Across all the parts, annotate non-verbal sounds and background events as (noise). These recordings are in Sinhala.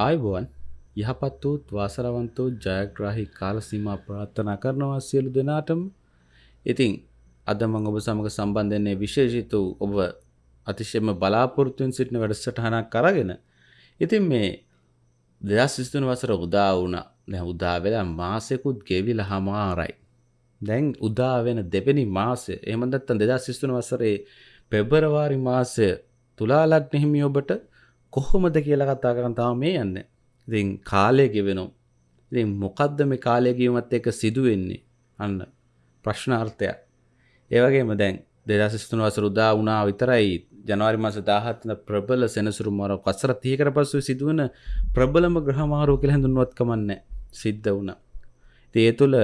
ආයුබෝවන් යහපත් වූත් වාසරවන්ත වූ ජයග්‍රාහී කාල සීමා ප්‍රාර්ථනා කරනවා සියලු දෙනාටම. ඉතින් අද මම ඔබ සමග සම්බන්ධ වෙන්නේ විශේෂිත වූ ඔබ අතිශයම බලාපොරොත්තුෙන් සිටින වැඩසටහනක් අරගෙන. ඉතින් මේ 2023 වසර උදා වුණා. දැන් උදා වෙලා මාසෙකුත් ගෙවිලා හමාරයි. දැන් උදා වෙන දෙවෙනි මාසය. එහෙම නැත්නම් 2023 වසරේ පෙබරවාරි මාසය තුලා ලග්න හිමි ඔබට කොහොමද කියලා කතා කරන් තාම මේ යන්නේ. ඉතින් කාලය ගෙවෙනවා. ඉතින් මොකද්ද මේ කාලය ගෙවීමත් එක්ක සිදුවෙන්නේ? අන්න ප්‍රශ්නාර්ථයක්. ඒ වගේම දැන් 2023 වසර උදා වුණා විතරයි ජනවාරි මාස 17 වෙනිදා ප්‍රබල සෙනසුරු මාරුවක් වසර 30කට පසු සිදුවන ප්‍රබලම ග්‍රහ මාරුව කියලා හඳුන්වවත් කමන්නේ සිද්ධ වුණා. ඉතින් ඒ තුළ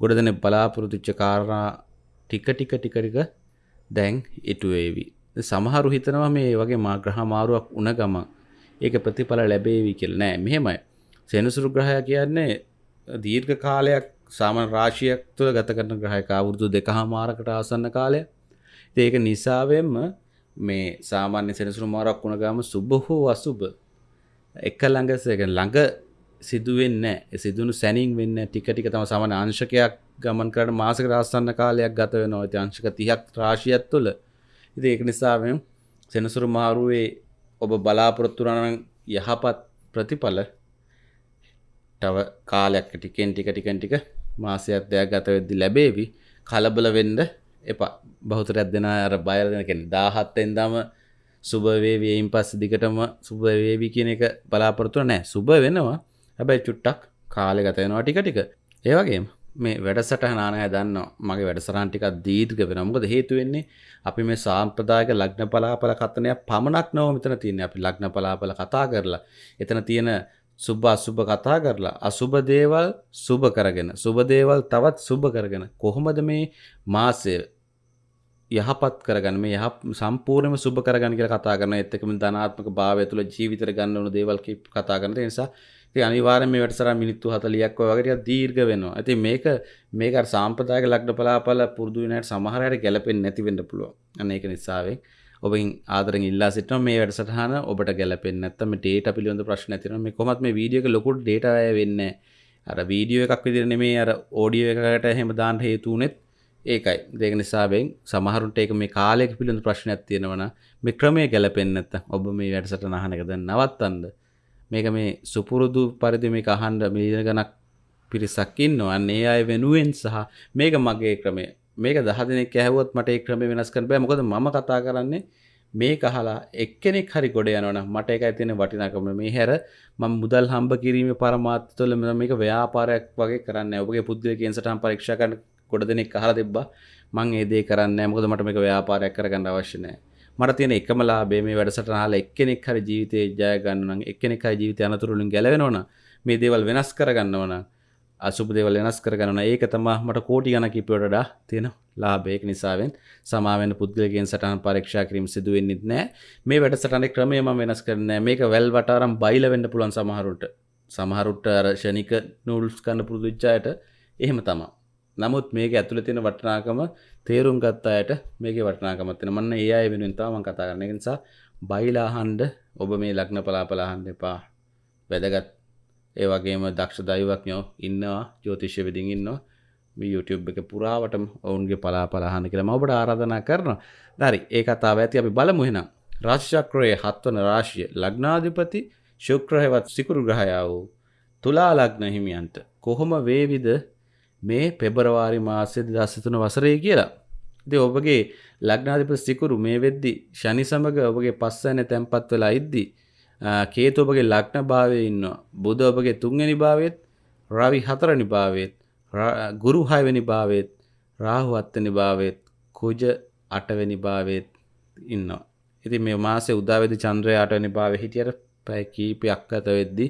ගොඩ දෙනෙක් බලාපොරොත්තු වෙච්ච කාරණා ටික ටික ටික ටික දැන් ඉටු වේවි. සමහරු හිතනවා මේ වගේ මා ග්‍රහ මාරුවක් වුණ ගමන් ඒක ප්‍රතිඵල ලැබේවි කියලා නෑ මෙහෙමයි. සෙනසුරු ග්‍රහය කියන්නේ දීර්ඝ කාලයක් සාමාන්‍ය රාශියක් තුළ ගත කරන ග්‍රහයක අවුරුදු දෙකහමාරකට ආසන්න කාලය. ඒක නිසාවෙන්ම මේ සාමාන්‍ය සෙනසුරු මාරක් වුණ ගාම සුබ හෝ අසුබ එක ළඟ ළඟ සිදුවෙන්න සිදුණු සැනින් වෙන්න ටික ටික තම සමන අංශකයක් ගමන් කරට මාසක රාස්සන්න කාලයක් ගත වෙන ඇති අංශක තිහක් රාශියත් තුළ ඉති ඒක නිසාවෙන් සෙනසුරු මාරුවේ ඔබ බලාපොරොත්තුරණන් යහපත් ප්‍රතිඵල තව කාලයක් ටිකෙන් ටික ටිකන් ටික මාසයක් දෙයක් ගත වෙද්දි ලැබේවි. කලබල වෙන්ඩ එපා. බෞතරයක් දෙෙන අර බයර දෙනකෙන දාහත්තෙන් දම සුභවේවීයින් පස්ස දිගටම සුභවේවි කියන එක බලාපොරතුර නෑ. සුභ වෙනවා. හැබැයි චුට්ටක් කාලෙ ගතයනවා ටික ටික. ඒවගේ මේ වැඩසට නානය දන්න මගේ වැඩසරන්ටිකක් දීර්ග වෙන මොකද හේතුවෙන්නේ අපි මේ සාම්ප්‍රදායක ලග්න පලාපල කතනයක් පමණක් නොව මෙතන තියෙන අපි ලග්න පලාපල කතා කරලා එතන තියෙන සුබ අසුභ කතා කරලා අසුභ දේවල් සුභ කරගෙන සුභ දේවල් තවත් සුභ කරගෙන කොහොමද මේ මාසය යහපත් කරගන්න මේ යහ සම්පූර්ණයම සුභ කරගන්න කියලා කතා කරන ඒත් එක්කම ධනාත්මක භාවය තුළ ජීවිතේ ගන්න ඕන දේවල් කතා කරන ඒ නිසා ඉතින් අනිවාර්යෙන් මේ වැඩසටහන මිනිත්තු 40ක් වගේ ටිකක් දීර්ඝ වෙනවා. ඉතින් මේක මේක අර සාම්ප්‍රදායික ලග්න පලාපල පුරුදු වෙන අයට සමහර අයට ගැලපෙන්නේ නැති වෙන්න පුළුවන්. අන්න ඒක නිසාවෙන් ඔබින් ආදරෙන් ඉල්ලා සිටිනවා මේ වැඩසටහන ඔබට ගැලපෙන්නේ නැත්නම් මේ ඩේටා පිළිබඳ ප්‍රශ්න ඇති වෙනවා. මේ කොහොමත් මේ වීඩියෝ එක ලොකු ඩේටා වැය වෙන්නේ අර වීඩියෝ එකක් විදිහට නෙමෙයි අර ඔඩියෝ එකකට එහෙම දාන්න හේතු උනේත් ඒකයි. ඒක නිසාවෙන් සමහරුන්ට ඒක මේ කාලයක පිළිබඳ ප්‍රශ්නයක් තියෙනවා නම් මේ ක්‍රමය ගැලපෙන්නේ නැත්නම් ඔබ මේ වැඩසටහන අහන එක දැන් නවත්තන්න. මේක මේ සුපුරුදු පරිදි මේක අහන්න මිලියන ගණක් පිරිසක් ඉන්නවා. අන්න ඒ අය වෙනුවෙන් සහ මේක මගේ ක්‍රමය. මේක දහ දෙනෙක් ඇහුවොත් මට ඒ ක්‍රමය වෙනස් කරන්න බෑ. මොකද මම කතා කරන්නේ මේක අහලා එක්කෙනෙක් හරි ගොඩ යනවනම් මට ඒකයි තියෙන වටිනාකම. මේ හැර මම මුදල් හම්බ කිරීමේ පරමාර්ථය තුළ මේක ව්‍යාපාරයක් වගේ කරන්නේ. ඔබගේ පුද්ගලිකයන් සටහන් පරීක්ෂා කරන ගොඩ දෙනෙක් අහලා තිබ්බා. මම ඒ දේ කරන්නේ නැහැ. මොකද මට මේක ව්‍යාපාරයක් කරගන්න අවශ්‍ය නැහැ. මට තියෙන එකම ලාභය මේ වැඩසටහන අහලා එක්කෙනෙක් හරි ජීවිතේ ජය ගන්න නම් එක්කෙනෙක් හරි ජීවිතය අනතුරු වලින් ගැලවෙනවා නම් මේ දේවල් වෙනස් කරගන්නවා නම් අසුබ දේවල් වෙනස් කරගන්නවා ඒක තමයි මට කෝටි ගණක් ඉපියට වඩා තියෙන ලාභය. ඒක නිසාවෙන් සමාවෙන්න පුද්ගලයන් සටහන් පරීක්ෂා කිරීම සිදු වෙන්නේ නැහැ මේ වැඩසටහනේ ක්‍රමය මම වෙනස් කරන්නේ නැහැ මේක වැල් වටාරම් බයිලා වෙන්න පුළුවන් සමහරුන්ට. සමහරුන්ට අර ෂණික නූල්ස් ගන්න පුරුදු වෙච්ච අයට එහෙම තමයි. නමුත් මේක ඇතුළේ තියෙන වටිනාකම තේරුම් ගත්ත අයට මේකේ වටිනාකමක් තියෙනවා. මන්න ඒ අය වෙනුවෙන් තමයි මම කතා කරන්නේ. ඒ නිසා බයිලා අහන්න ඔබ මේ ලග්න පලාපල අහන්න එපා. වැදගත් ඒ වගේම දක්ෂ දෛවඥයෝ ඉන්නවා ජ්‍යොතිෂ්‍ය විදිහින් ඉන්නවා. මේ YouTube එක පුරාවටම ඔවුන්ගේ පලාපල අහන්න කියලා මම ඔබට ආරාධනා කරනවා. හරි ඒ කතාව ඇති අපි බලමු එහෙනම්. රාශි චක්‍රයේ හත්වන රාශිය ලග්නාධිපති ශුක්‍රහවත් සිකුරු ග්‍රහය වූ තුලා ලග්න හිමියන්ට කොහොම වේවිද මේ පෙබරවාරි මාසය දස්සතුන වසරේ කියලා. ඉති ඔබගේ ලග්නාධිප සිකුරු මේ වෙද්දි ශනි සමඟ ඔබගේ පස්සන තැන්පත් වෙලා ඉද්දි. කේතු ඔබගේ ලක්න භාවය ඉන්න බුද ඔබගේ තුන්ගනි භාවත් රවි හතරනි භාවත් ගුරු හයවැනි භාවත් රාහු අත්තනි භාවත් කුජ අටවැනි භාවත් ඉන්නවා. ඉති මේ මාසේ උදාවෙදි චන්ද්‍රය අටවැනි භාව හිටියට පැය කීපයක් අත වෙද්දි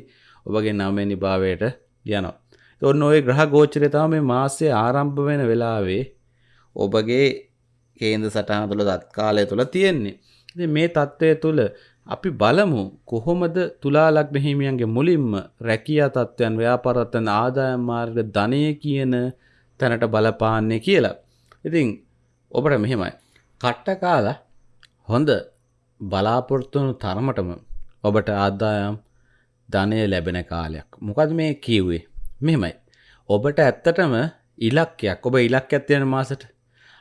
ඔබගේ නවමනි භාවයට යනවා. ඔන්න ඔය ග්‍රහ ගෝචරය තම මේ මාසය ආරම්භ වෙන වෙලාවේ ඔබගේ කේන්ද සටහන තුළ දත්කාලය තුළ තියෙන්නේ මේ තත්ත්වය තුළ අපි බලමු කොහොමද තුලා ලග්න හිමියන්ගේ මුලින්ම රැකියා තත්ත්වයන් ව්‍යාපාරත්තන් ආදායම් මාර්ග ධනය කියන තැනට බලපාන්නේ කියලා. ඉතින් ඔබට මෙහෙමයි. කට්ට කාලා හොඳ බලාපොරොත්තුවනු තරමටම ඔබට ආදායම් ධනය ලැබෙන කාලයක්. මොකද මේ කිව්වේ. මෙහෙමයි. ඔබට ඇත්තටම ඉලක්කයක් ඔබ ඉලක්කයක් තියෙන මාසට.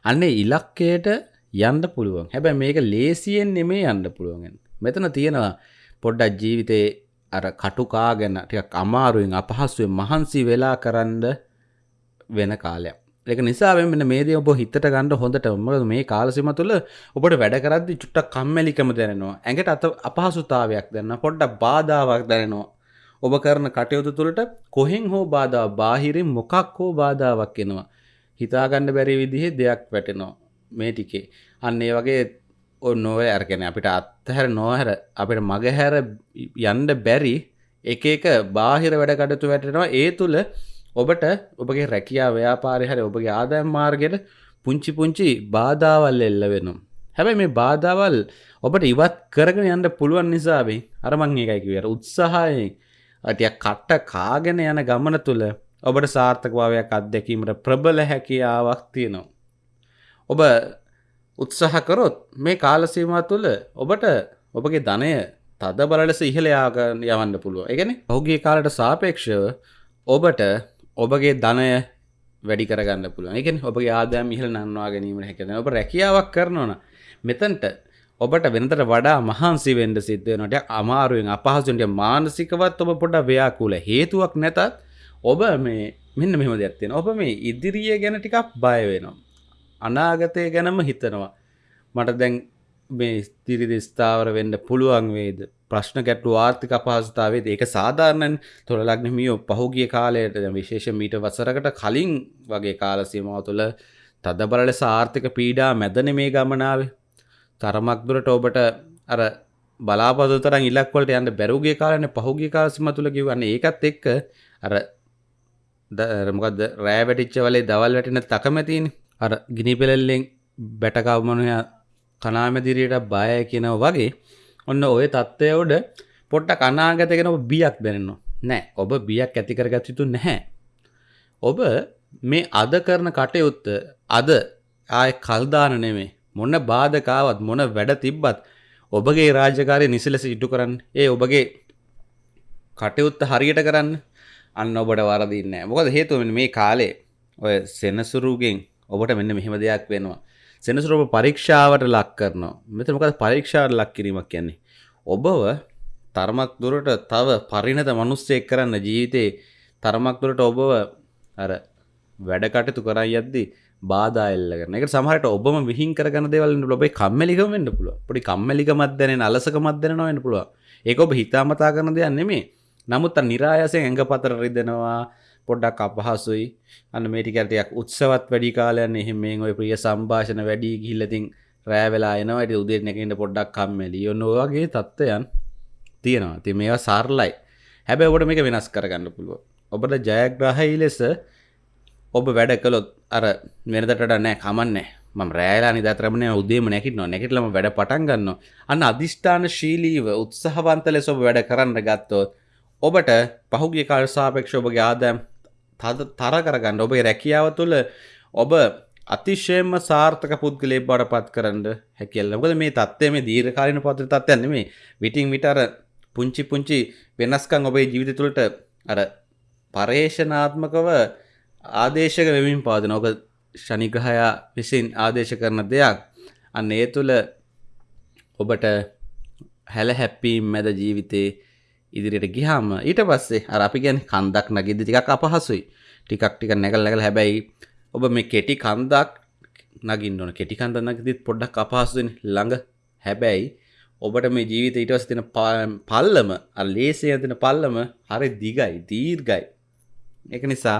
අන්නේ ඉලක්කයට යන්න පුළුවන්. හැබැයි මේක ලේසියෙන් නෙමේ යන්න පුළුවන්. මෙතන තියෙනවා පොඩ්ඩක් ජීවිතේ අර කටුකා ගැන ටිකක් අමාරුවෙන් අපහසුවෙන් මහන්සි වෙලා කරන්න වෙන කාලයක්. ඒක නිසා මෙන්න මේ දේ ඔබ හිතට ගන්න හොඳට මොකද මේ කාල සීම තුළ ඔබට වැඩ කරද්දි චුට්ටක් කම්මැලිකම දැනෙනවා. ඇඟට අත අපහසුතාවයක් දැනෙනවා. පොඩ්ඩක් බාධාවක් දැනෙනවා. ඔබ කරන කටයුතු තුළට කොහෙන් හෝ බාධාවක් බාහිරින් මොකක් හෝ බාධාවක් එනවා. හිතාගන්න බැරි විදිහේ දෙයක් වැටෙනවා. මේ ටිකේ. අන්න ඒ වගේ නොව අර්ගෙන අපිට අත්හැර නොහැර අපිට මගහැර යන්ඩ බැරි එක එක බාහිර වැඩ කටතු වැටෙනවා ඒ තුළ ඔබට ඔබගේ රැකියා ව්‍යාපාරය හරි ඔබගේ ආදායම් මාර්ගයට පුංචි පුංචි බාධාවල් එල්ල වෙනවා. හැබැයි මේ බාධාවල් ඔබට ඉවත් කරගෙන යන්න පුළුවන් නිසාවෙන් අරමං ඒකයිකි වෙර උත්සාහයෙන් අටිය කට්ට කාගෙන යන ගමන තුළ ඔබට සාර්ථකභාවයක් අත්දැකීමට ප්‍රබල හැකියාවක් තියෙනවා. ඔබ උත්සාහ කරොත් මේ කාලසීමා තුළ ඔබට ඔබගේ ධනය තද බලලෙස ඉහළ යාග යවන්න පුළුව එකන ඔහුගේ කාලට සාපේක්ෂව ඔබට ඔබගේ ධනය වැඩි කරගන්න පුළුව එක ඔබගේ ආදෑම් ඉහල නන්වා ගැනීම හැකෙන ඔබ රැකියාවක් කරනවන මෙතන්ට ඔබට වෙනතට වඩා මහන්සි වෙන්ඩ සිද්ධනට අමාරුවෙන් අපහසුන්ට මානසිකවත් ඔබ පොඩ ව්‍යාකුල හේතුවක් නැතත් ඔබ මේ මෙන්න මෙම දෙයක්ත්තියෙන ඔබ මේ ඉදිරිය ගැන ටිකක් බය වෙනවා. අනාගතය ගැනම හිතනවා. මට දැන් මේ ස්තිරිදි ස්ථාවර වෙන්න පුළුවන් වේද? ප්‍රශ්න ගැට්ටු ආර්ථික අපහසුතාවේ ඒක සාධාරණන් තොරලක්නමියෝ පහුගිය කාලයට විශේෂ මීට වසරකට කලින් වගේ කාලසීමාව තුළ තද බලල සාර්ථක පීඩා මැදන මේ ගමනාවේ. තරමක් දුරට ඔබට අර බලාපොරොත්තු ඉලක් වලට යන්න බැරුගේ කාලනේ පහුගිය කාලසීම තුල කිව්වන්නේ ඒකත් එක්ක අර මොකද්ද රෑ වැටිච්ච වලේ දවල් වැටෙන තකමැතිනේ. අර ගිනි පෙළල්ලෙන් බැටකවමනය කනාමැදිරියට බය කියනව වගේ ඔන්න ඔය තත්ත්වය උඩ පොට්ට කනාගතගෙන ඔබ බියක් දැනෙනවා. නෑ ඔබ බියක් ඇතිකරගත් යුතු නැහැ. ඔබ මේ අද කරන කටයුත්ත අද ආය කල්දාන නෙමේ මොන්න බාධකාවත් මොන වැඩ තිබ්බත් ඔබගේ රාජකාරය නිසලෙස ඉටු කරන්න. ඒ ඔබගේ කටයුත්ත හරියට කරන්න. අන්න ඔබට වරදින්න මොකද හේතුවෙන් මේ කාලේ ඔය සෙනසුරුගෙන් ඔබට මෙන්න මෙහෙම දෙයක් වෙනවා. සෙනසුර ඔබ පරීක්ෂාවට ලක් කරනවා. මෙත මොකද පරීක්ෂාවට ලක් කිරීමක් කියන්නේ? ඔබව තරමක් දුරට තව පරිණත මනුස්සයෙක් කරන්න ජීවිතේ තරමක් දුරට ඔබව අර වැඩ කටයුතු කරයි යද්දි බාධා එල්ලගෙන එක සමහරට ඔබම විහිං කරගන්න දේවල් ඔබේ කම්මැලිකම වෙන්න පුළුවන්. පොඩි කම්මැලිකමක් දැනෙන අලසකමක් දැනෙනවා වෙන්න පුළුවන්. ඒක ඔබ හිතාමතා කරන දෙයක් නෙමෙයි. නමුත් නිරායසයෙන් ඇඟපතර රිදෙනවා පොඩ්ඩක් අපහසුයි. අන්න මේටිකටයක් උත්සවත් වැඩි කාලයන්න එහෙම මේ ඔය ප්‍රිය සම්භාෂණ වැඩි ගිල්ලතින් රෑ වෙලා එනවට උදේ නැකට පොඩ්ඩක් කම්මැලි. ඔන්න වගේ තත්ත්වයන් තියෙනවා. ති මේවා සාර්ලයි. හැබැ ඔබට මේක වෙනස් කරගන්න පුළුව ඔබට ජයග්‍රහහි ලෙස ඔබ වැඩ කළොත් අර වෙනදට නෑ කමන්නේ ම රෑලා නිදතරමන උදේම නැකිට නො නැකිටලම වැඩ පටන් ගන්න අන්න අධිෂ්ඨාන ශීලීව උත්සහවන්ත ලෙස ඔබ වැඩ කරන්න ගත්තොත් ඔබට පහුගිය කාල සාපේක්ෂ ඔබගේ ආදෑම් තර කරගන්න ඔබේ රැකියාව තුළ ඔබ අතිශයම සාර්ථක පුද්ගලේ බඩ පත් කරන්න හැකෙල්ලකද මේ තත්වය මේ දීර්කාලන පත්‍ර තත්වයන්න මේ විටිං විටර පුංචි පුංචි වෙනස්කං ඔබේ ජීවිත තුළට අර පර්යේෂනාත්මකව ආදේශක වෙමින් පාද නොක ෂනිග්‍රහයා විසින් ආදේශ කරන දෙයක්. අන්න ඒ තුළ ඔබට හැල හැප්පීම් මැද ජීවිතේ ඉදිරියට ගිහාම ඊට පස්සේ අර අපි ගැන කන්දක් නගිද ටිකක් අපහසුයි. ටිකක් ටික නැගල් නැගල හැබැයි ඔබ මේ කෙටි කන්දක් නගින්න ඕන. කෙටි කන්ද නගදිත් පොඩ්ඩක් අපහසුවෙන් ළඟ හැබැයි ඔබට මේ ජීවිත ඊටවස් තින පල්ලම ලේසේ තින පල්ලම හරි දිගයි දීර්ගයි එක නිසා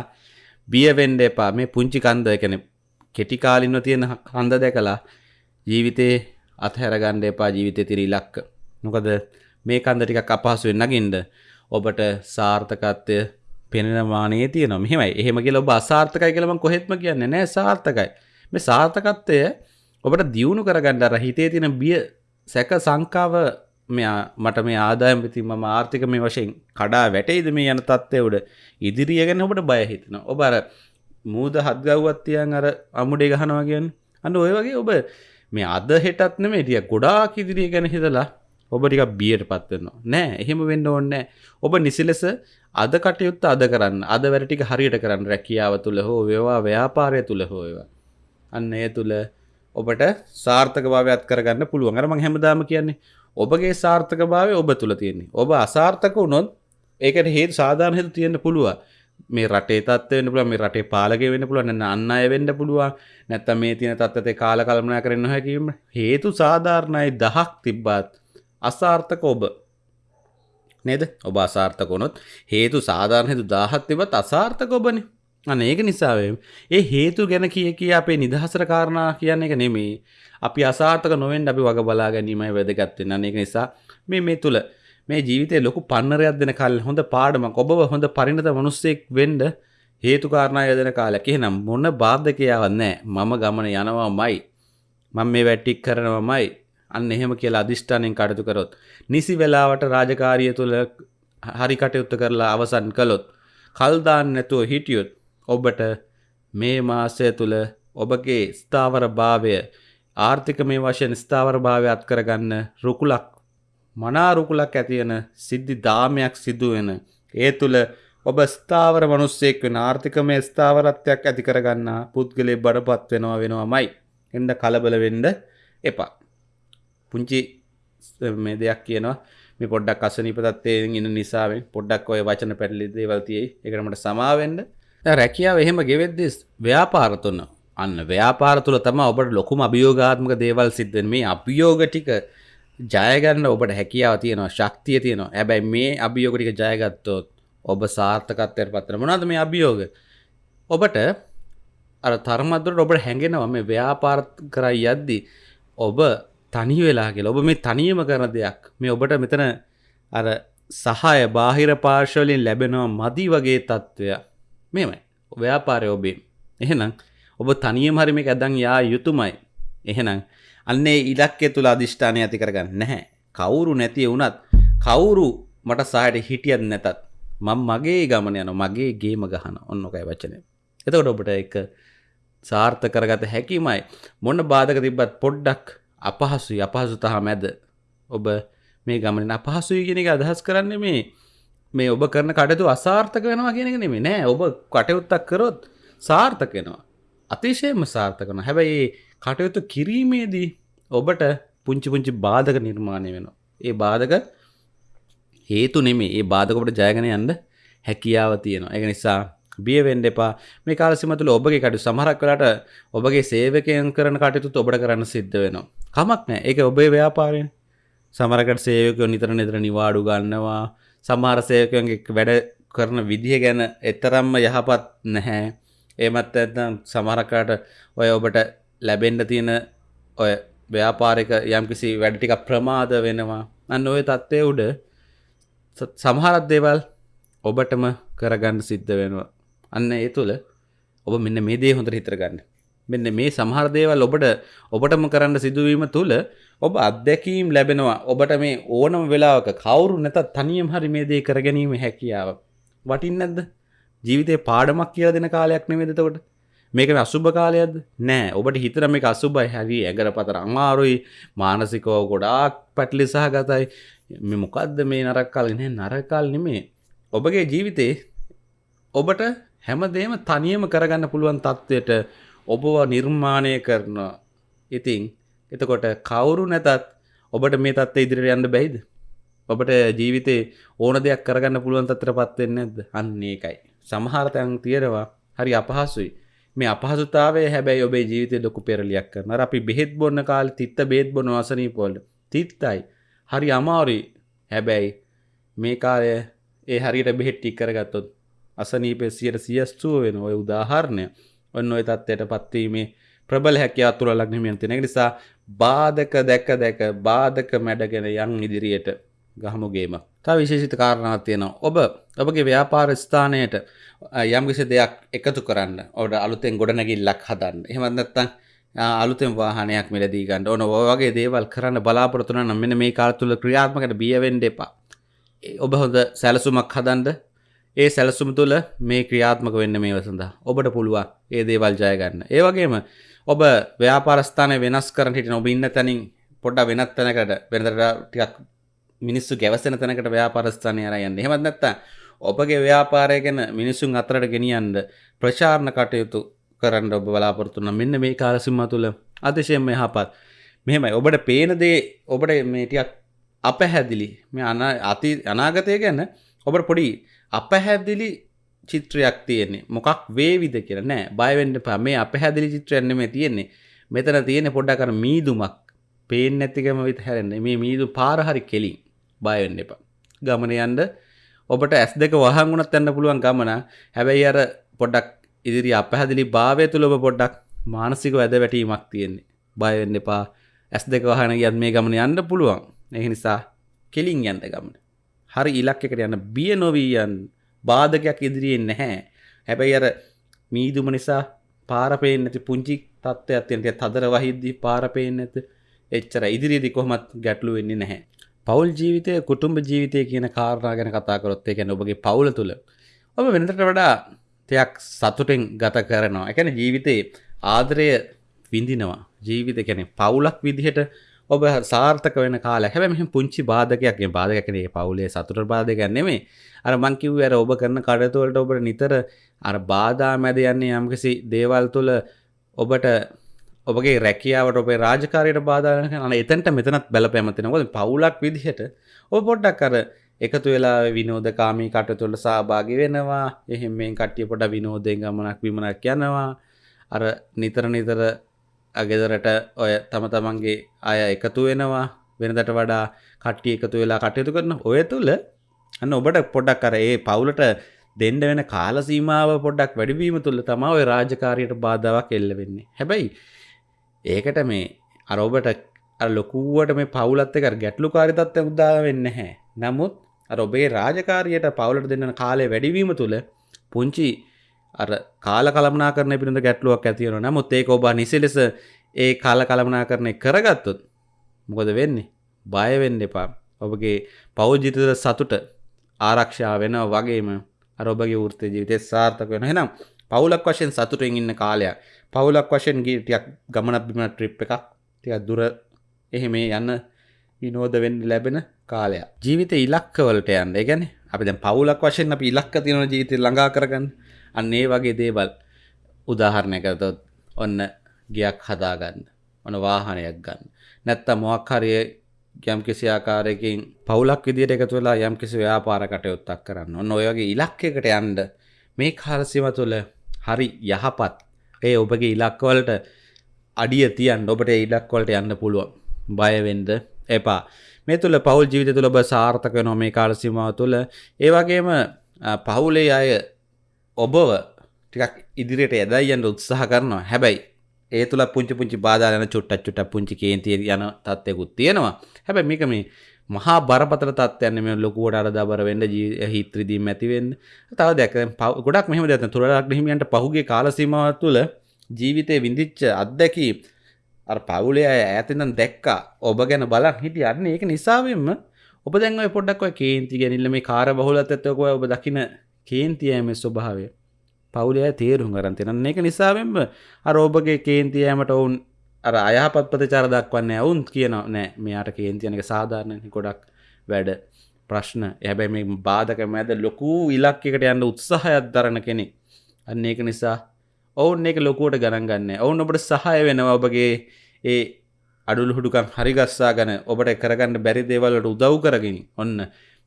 බියවෙන්ඩ එපා. මේ පුංචි කන්ද එකන කෙටිකාලින්ව තියෙන කන්ද දැකලා ජීවිතේ අත්හැරගණ්ඩ එපා ජීවිතය තිරී ලක්ක නොකද මේ කන්ද ටිකක් අපහසුවෙන් නගින්ද ඔබට සාර්ථකත්වය පෙනෙන මානයේ තියෙන මෙහෙමයි. එහෙම කියලා ඔබ අසාර්ථකයි කියලම කොහෙත්ම කියන්නේ නෑ. සාර්ථකයි. මේ සාර්ථකත්වය ඔබට දියුණු කරගන්න අර හිතේ තියෙන බිය සැක සංකාව මෙයා මට මේ ආදායම් විති මම ආර්ථික මේ වශයෙන් කඩා වැටයිද මේ යන තත්ත්වය උඩ ඉදිරිය ගැන ඔබට බය හිතෙනවා. ඔබ අර මූද හත්ගව්වත් තියන් අර අමුඩේ ගහනවා කියන්නේ. අන්න ඔය වගේ ඔබ මේ අද හෙටත් නෙමෙයි ටික ගොඩාක් ඉදිරිය ගැන හිතලා ඔබ ටික බියට පත්වෙනවා නෑ එහෙම වෙන්න ඕන්න ඔබ නිසිලෙස අද කටයුත්ත අද කරන්න අද වැඩටික හරියට කරන්න රැකියාව තුළ හෝ වේවා ව්‍යාපාරය තුළ හෝවා අන්න ඒ තුළ ඔබට සාර්ථක භාවයක් කරගන්න පුළුවන්. අරම හැමදාම කියන්නේ ඔබගේ සාර්ථක භාවය ඔබ තුළ තියෙන්නේ. ඔබ අසාර්ථක වුණොත් ඒකට හේතු සාධාරණ හේතු තියෙන්න පුළුවන්. මේ රටේ තත්ත්වය වෙන්න පුළුවන් මේ රටේ පාලකය වෙන්න පුළුවන් නැත්නම් අන් අය වෙන්න පුළුවන් නැත්නම් මේ තියෙන තත්ත්වයට කාල කල්පනා කරන්න නොහැකි හේතු සාධාරණයි 10ක් තිබ්බත් අසාර්ථක ඔබ. නේද? ඔබ අසාර්ථක වුණොත් හේතු සාධාරණ හේතු 10ක් තිබ්බත් අසාර්ථක ඔබනේ. අන්න ඒක නිසාවේ. ඒ හේතු ගැන කිය කිය අපේ නිදහසර කාරණා කියන්න එක නෙමේ අපි අසාර්ථක නොවෙන් අපි වග බලා ගැනීමයි වැදගත්වෙන අන්න ඒක නිසා මේ මේ තුළ මේ ජීවිතය ලොකු පන්නරයක් දෙන කල් හොඳ පාඩමක් ඔබ හොඳ පරිණත මනුස්සෙක් වෙන්ඩ හේතුකාරණය යදන කාලයක්. එහෙනම් මොන්න බාධකයාවන්නෑ මම ගමන යනවා මයි මං මේ වැට්ටික් කරනවමයි. අන්න එහෙම කියලා අධිෂ්ඨානයෙන් කටයුතු කරොත් නිසි වෙලාවට රාජකාරිය තුළ හරි කටයුත්ත කරලා අවසන් කළොත් කල්දාන්න නැතුව හිටියොත් ඔබට මේ මාසය තුළ ඔබගේ ස්ථාවර භාවය ආර්ථික මේ වශයෙන් ස්ථාවර භාවය අත් කරගන්න රුකුලක් මනාරුකුලක් ඇතියෙන සිද්ධි දාමයක් සිදුවෙන ඒ තුළ ඔබ ස්ථාවර මනුස්සෙක් වෙන ආර්ථිකමය ස්ථාවරත්වයක් ඇති කරගන්නා පුද්ගලේ බඩපත් වෙනවා වෙනවාමයි. එන්ද කලබල වෙන්ඩ එපා. පුංචි මේ දෙයක් කියනවා. මේ පොඩ්ඩක් අසනීප තත්වයෙන් ඉන්න නිසාවෙන් පොඩ්ඩක් ඔය වචන පැටලි දේවල්තියයි එකනමට සමාවෙන්ඩ රැකියාව එහෙම ගෙවෙද්දෙස් ව්‍යාපාර තුන්න අන්න ව්‍යාපාර තුළ තම ඔබට ලොකුම අභියෝගාත්මක දේවල් සිද්ධෙන් මේ අභියෝග ටික ජයගන්න ඔබට හැකියාව තියෙනවා ශක්තිය තියෙනවා. ඇබැයි මේ අභියෝග ටික ජයගත්තොත් ඔබ සාර්ථකත්වයට පත්තර මොනද මේ අභියෝග? ඔබට අර තරමදුරට ඔබට හැඟෙනවා මේ ව්‍යාපාර කරයි යද්දි ඔබ තනි වෙලාගේ ඔබ මේ තනියම කරන දෙයක්. මේ ඔබට මෙතන අර සහය බාහිර පාර්ශවලින් ලැබෙනවා මදි වගේ තත්ත්වයක් මේමයි ව්‍යාපාරය ඔබේ. එහෙනම් ඔබ තනියම හරි මේක ඇදන් යා යුතුමයි. එහෙනම් අන්නේ ඉලක්කය තුළ අධිෂ්ඨානය ඇති කරගන්න නැහැ. කවුරු නැතිය වුණත් කවුරු මට සහයට හිටියත් නැතත් මං මගේ ගමන යන මගේ ගේම ගහන ඔන්නොකයි වචනය එතකොට ඔබට එක සාර්ථ කරගත හැකිමයි. මොන්න බාධක තිබ්බත් පොඩ්ඩක් අපහසුයි. අපහසු තහ මැද ඔබ මේ ගමන අපහසුයි කෙනෙ අදහස් කරන්න මේ මේ ඔබ කරන කටතු අසාර්ථක වෙනවා කියෙනෙ නෙමේ නෑ ඔබ කටයුත්තක් කරොත් සාර්ථක වෙනවා. අතිශයම සාර්ථකන හැබැයි කටයුතු කිරීමේදී ඔබට පුංචි පුංචි බාධක නිර්මාණය වෙනවා. ඒ බාධක හේතු නෙමේ ඒ බාධකොට ජයගන යන්න හැකියාව තියෙනවා. එක නිසා බියවෙන්ඩ එපා. මේ කාලසිමතුළ ඔබගේ කටු සමහරක් කලට ඔබගේ සේවකයන් කරන කටයුතු ඔබට කරන්න සිද්ධ වෙනවා. කමක් නෑ. ඒක ඔබේ ව්‍යාපාරයෙන්. සමරකට සේවකයෝ නිතර නිතර නිවාඩු ගන්නවා. සමහර සේවකයන්ගේ වැඩ කරන විදිහ ගැන එතරම්ම යහපත් නැහැ. ඒමත් ඇත්නම් සමහරකාට ඔය ඔබට ලැබෙන්ඩ තියෙන ඔය ව්‍යාපාරික යම්කිසි වැඩටික ප්‍රමාද වෙනවා. අන්න ඔය තත්ත්වය උඩ සමහරත් දේවල් ඔබටම කරගන්න සිද්ධ වෙනවා. අන්න ඒ තුළ ඔබ මෙන්න මේ දේ හොඳට හිතරගන්න මෙන්න මේ සමහර දේවල් ඔබට ඔබටම කරන්න සිදුවීම තුළ ඔබ අත්දැකීම් ලැබෙනවා. ඔබට මේ ඕනම වෙලාවක කවුරු නැතත් තනියම් හරි මේ දේ කරගැනීම හැකියාව වටින් නැද්ද? ජීවිතය පාඩමක් කියල දෙන කාලයක් නෙවෙදතකොට මේක අසුභ කාලයක්ද? නෑ. ඔබට හිතර මේ අසුබයි. හැරි ඇගර පතර අමාරුයි. මානසිකෝ ගොඩාක් පැටලි සහ ගතයි මෙ මොකක්ද මේ නරක්කාලගෙන නරකාල් නෙමේ ඔබගේ ජීවිතේ ඔබට හැමදේම තනියම කරගන්න පුළුවන් තත්ත්වයට ඔබව නිර්මාණය කරන ඉතිං එතකොට කවුරු නැතත් ඔබට මේ තත්ත්ව ඉදිරියට යන්න බැයිද? ඔබට ජීවිතේ ඕන දෙයක් කරගන්න පුළුවන් තත්‍ර පත්වෙන්න ඇද අන්නේ එකයි සමහරතැන් තියෙනවා හරි අපහසුයි. මේ අපහසුතාවේ හැබැයි ඔබේ ජීවිතය ලොකු පෙරලියක් කරන අපි බෙහෙත් බොන්න කාල තිත්ත බේත් බොන වසනී පොල්ල තිත්තයි. හරි අමාරුයි. හැබැයි මේ කාලය ඒ හරියට බෙහෙට්ටි කරගත්තොත් අසනීපේ සියට සියස්තුව වෙන ඔය උදාහරණය. ඔන්න ඔය තත්වයට පත්වීමේ ප්‍රබල හැකයා තුළ ලක්නමියන් තිනෙ නිසා බාධක දැක දැක බාධක මැඩගෙන යන් ඉදිරියට ගහමුගේම තා විශේෂිත කාරණාව තියෙනවා. ඔබ ඔබගේ ව්‍යාපාර ස්ථානයට යම්කිසි දෙයක් එකතු කරන්න ඔඩ අලුතෙන් ගොඩනැගිල්ලක් හදන්න. එහෙමත්නත්තන් අලුතෙන් වාහනයක් මිලදී ගන්න ඕන. ඔවගේ දේවල් කරන්න බලාපොරතුන නම් මෙන මේ කාල තුළ ක්‍රියාත්මකට බියවෙන්ඩ එපා. ඔබ හොඳ සැලසුමක් හදන්ඩ ඒ සැලසුම තුළ මේ ක්‍රියාත්මක වෙන්න මේ සඳහා ඔබට පුළුවන් ඒ දේවල් ජයගන්න ඒවගේම ඔබ ව්‍යාපාරස්ථානය වෙනස් කරන හිට ඔබ ඉන්න තැනින් පොඩ්ඩ වෙනත් තැනකට වෙනදට ටිකක් මිනිස්සු ගැවසෙන තැනකට ව්‍යාපාරස්ථානය අර යන්න. එහෙමත් නැත්නම් ඔබගේ ව්‍යාපාරය ගැන මිනිසුන් අතරට ගෙනියන්න ප්‍රචාරණ කටයුතු කරන්න ඔබ බලාපොරොත්තු වෙන මෙන්න මේ කාල සීමාව තුළ අතිශයින්ම යහපත්. මෙහෙමයි ඔබට පේන දේ ඔබට මේ ටිකක් අපහැදිලි. මේ අති අනාගතය ගැන ඔබට පොඩි අපහැදිලි චිත්‍රයක් තියෙන්නේ. මොකක් වේවිද කියලා නෑ. බය වෙන්න එපා. මේ අපහැදිලි චිත්‍රයක් නෙමෙයි තියෙන්නේ. මෙතන තියෙන්නේ පොඩ්ඩක් අර මීදුමක්. පේන්නේ නැතිකම විතර හැරෙන්නේ. මේ මීදු පාර හරි කෙලින්. බය වෙන්න එපා. ගමන යන්න. ඔබට ඇස් දෙක වහන් වුණත් යන්න පුළුවන් ගමන. හැබැයි අර පොඩ්ඩක් ඉදිරි අපහැදිලි භාවය තුළ ඔබ පොඩ්ඩක් මානසික වැද වැටීමක් තියෙන්නේ. බය වෙන්න එපා. ඇස් දෙක වහන ගියත් මේ ගමන යන්න පුළුවන්. ඒ නිසා කෙලින් යන්න ගමන. හරි ඉලක්කකට යන්න. බිය නොවී යන්න. බාධකයක් ඉදිරියෙන් නැහැ හැබැයි අර මීදුම නිසා පාරපයෙන් නැති පුංචි තත්ත්වයක් තියෙන තදර වහිද්දී පාරපයෙන් නැත එච්චර ඉදිරියේදී කොහොමත් ගැටලු වෙන්නේ නැහැ පවුල් ජීවිතය කුටුම්බ ජීවිතය කියන කාරණා ගැන කතා කරොත් ඒ කියන්නේ ඔබගේ පවුල තුල ඔබ වෙනදට වඩා තයක් සතුටෙන් ගත කරනවා. ඒ කියන්නේ ජීවිතේ ආදරය විඳිනවා. ජීවිත කියන්නේ පවුලක් විදිහට ඔබ සාර්ථක වෙන කාලයක්. හැබැයි මෙහෙම පුංචි බාධකයක් නේ බාධකයක් නේ පවුලේ සතුට බාධකයක් නෙමෙයි. අර මං කිව්වේ අර ඔබ කරන කටයුතු වලට ඔබට නිතර අර බාධා මැද යන්නේ යම්කිසි දේවල් තුල ඔබට ඔබගේ රැකියාවට ඔබේ රාජකාරියට බාධා වෙන අන එතනට මෙතනත් බලපෑම තියෙනවා. මොකද පවුලක් විදිහට ඔබ පොඩ්ඩක් අර එකතු වෙලා විනෝදකාමී කටයුතු වල සහභාගී වෙනවා. එහෙම මේ කට්ටිය පොඩ විනෝදයෙන් ගමනක් විමනක් යනවා. අර නිතර නිතර ගෙදරට ඔය තම තමන්ගේ අය එකතු වෙනවා. වෙනදට වඩා කට්ටිය එකතු වෙලා කටයුතු කරන ඔය තුළ අන්න ඔබට පොඩක් අර ඒ පවුලට දෙන්ඩ වෙන කාලසීමාව පොඩ්ඩක් වැඩිවීම තුළ තමා ඔය රාජකාරයට බාධාවක් එල්ල වෙන්නේ. හැබැයි ඒකට මේ අරඔබට ලොකුවට මේ පවුලත් එක ගැටලු කාරිතත්ව උදා වෙන්න හැ නමුත් අර ඔබේ රාජකාරයට පවුලට දෙන්න කාලය වැඩිවීම තුළ පුංචි අර කාල කළමනා කරන පිළිඳ ගැටලුවක් ඇතිවන නමුත් ඒක ඔබ නිසි ලෙස ඒ කාල කළමනා කරණය කරගත්තොත් මොකද වෙන්නේ? බයවෙන්න එපා. ඔබගේ පෞද්ජිතද සතුට ආරක්ෂා වෙන වගේම අර ඔබගේ වෘත්ත ජීවිතය සාර්ථක වෙන හෙනම් පවුලක් වශයෙන් සතුටෙන් ඉන්න කාලයක්. පවුලක් වශයෙන් ගීටියක් ගමනක් බිම ට්‍රිප් එකක් ටිකක් දුර එහෙම යන්න විනෝද වෙන්න ලැබෙන කාලයක්. ජීවිත ඉලක්කවලට යන්න. ඒ කියන්නේ අපි දැන් පවුලක් වශයෙන් අපි ඉලක්ක තියෙන ජීවිතේ ළඟා කරගන්න. අන්න ඒ වගේ දේවල් උදාහරණයක් ගත්තොත් ඔන්න ගියක් හදාගන්න ඔන්න වාහනයක් ගන්න. නැත්තම් මොකක් හරි යම් කිසි ආකාරයකින් පවුලක් විදියට එකතු වෙලා යම් කිසි ව්‍යාපාර කටයුත්තක් කරන්න. ඔන්න ඔය වගේ ඉලක්කයකට යන්න මේ කාල සීම තුළ හරි යහපත්. ඒ ඔබගේ ඉලක්කවලට අඩිය තියන් ඔබට ඉලක්වලට යන්න පුළුවන්. බයවෙන්ද එපා. මේ තුළ පවුල් ජීවිත තුළ ඔබ සාර්ථක නො මේ කාල සීමාව තුළ ඒවගේම පවුලේ අය ඔබව ටිකක් ඉදිරියට ඇදයියන්ට උත්සාහ කරනවා. හැබැයි ඒ තුළ පුංචි පුංචි බාධාරන චුට්ටක් චුට පුංචි කේන්තිය යන තත්වයකුත් තියෙනවා. හැබැයි මේක මේ මහා බරපතල තත්යන්න මේ ලොකුවට අර දබර වෙන්න හිත්‍රදී මැතිවෙන්න තව දැක ගොඩක් මෙහම දැත තුරක් හිමියන්ට පහුගේ කාලසීමාව තුළ ජීවිතය විඳිච්ච අත්දැකී අර පවුලේ අය ඇතිනම් දැක්කා. ඔබ ගැන බලක් හිටිය අන්න ඒක නිසාවෙන්ම ඔබ දැන්ව පොඩක් කේන්ති ගැනිල්ල මේ කාර බහුලත් ඇත්තකො ඔබ දකින කේන්තියෑම ස්වභාවය. පවුලය තේරුම් කරන්තින එක නිසාවෙන්ම අර ඔබගේ කේන්තියෑමට ඔවුන් අර අයහපත් ප්‍රතිචාර දක්වන්න ඔවුන් කියන නෑ මෙයාට කේන්තියනක සාධාරණ ගොඩක් වැඩ ප්‍රශ්න. ඇබැයි මේ බාධක මැද ලොකූ ඉලක්කට යන්න උත්සාහයක් දරන කෙනෙක්. අන්න ඒක නිසා ඔවුන් ඒක ලොකුවට ගණන් ගන්න. ඔවුන් ඔබට සහය වෙනවා ඔබගේ ඒ අඩුල් හුඩුකම් හරිගස්සා ගන ඔබට කරගන්න බැරි දේවල්ලට උදව් කරගෙන. ඔන්න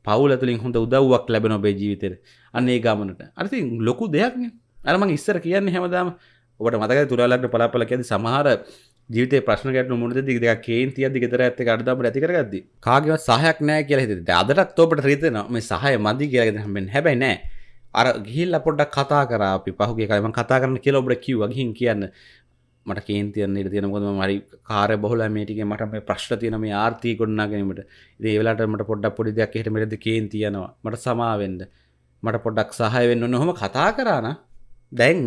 පවුල තුළින් හොඳ උදව්වක් ලැබෙන ඔබේ ජීවිතෙර අන්නේ ගමනට. අරති ලොකු දෙයක්න අරම ඉස්සර කියන්නේ හැමදාම ඔබට මතක තුරලක්ට පලාපල ඇති සමහර ජීවිත ප්‍රශ්නකට මුද දිග කේන්තිය දිගතර ඇත අඩදාම ඇතිකරගද කාගව සහයක් නෑ කියල හිත අදටත් ඔබට රීතන මේ සහය මදි කියලගෙන හමෙන් හැබැයි නෑ. අර ගිහිල් පොඩ්ඩක් කතා කර අපි පහුගේ කලම කතා කරන කියල ඔබට කිව්ව. ගහින් කියන්න. මට කේන්තියන්න තියෙනකොද මරි කාර බොහල මේටික මට මේ ප්‍රශ්න තියන මේ ආර්ථී ගොඩනාගැනීමට. ඒවෙලාට මට පොඩ්ඩක් පොඩි දෙයක් හිට මෙටද කේන්තියනවා මට සමාවෙන්ද මට පොඩ්ඩක් සහය වෙන්න නොහොම කතා කරාන දැන්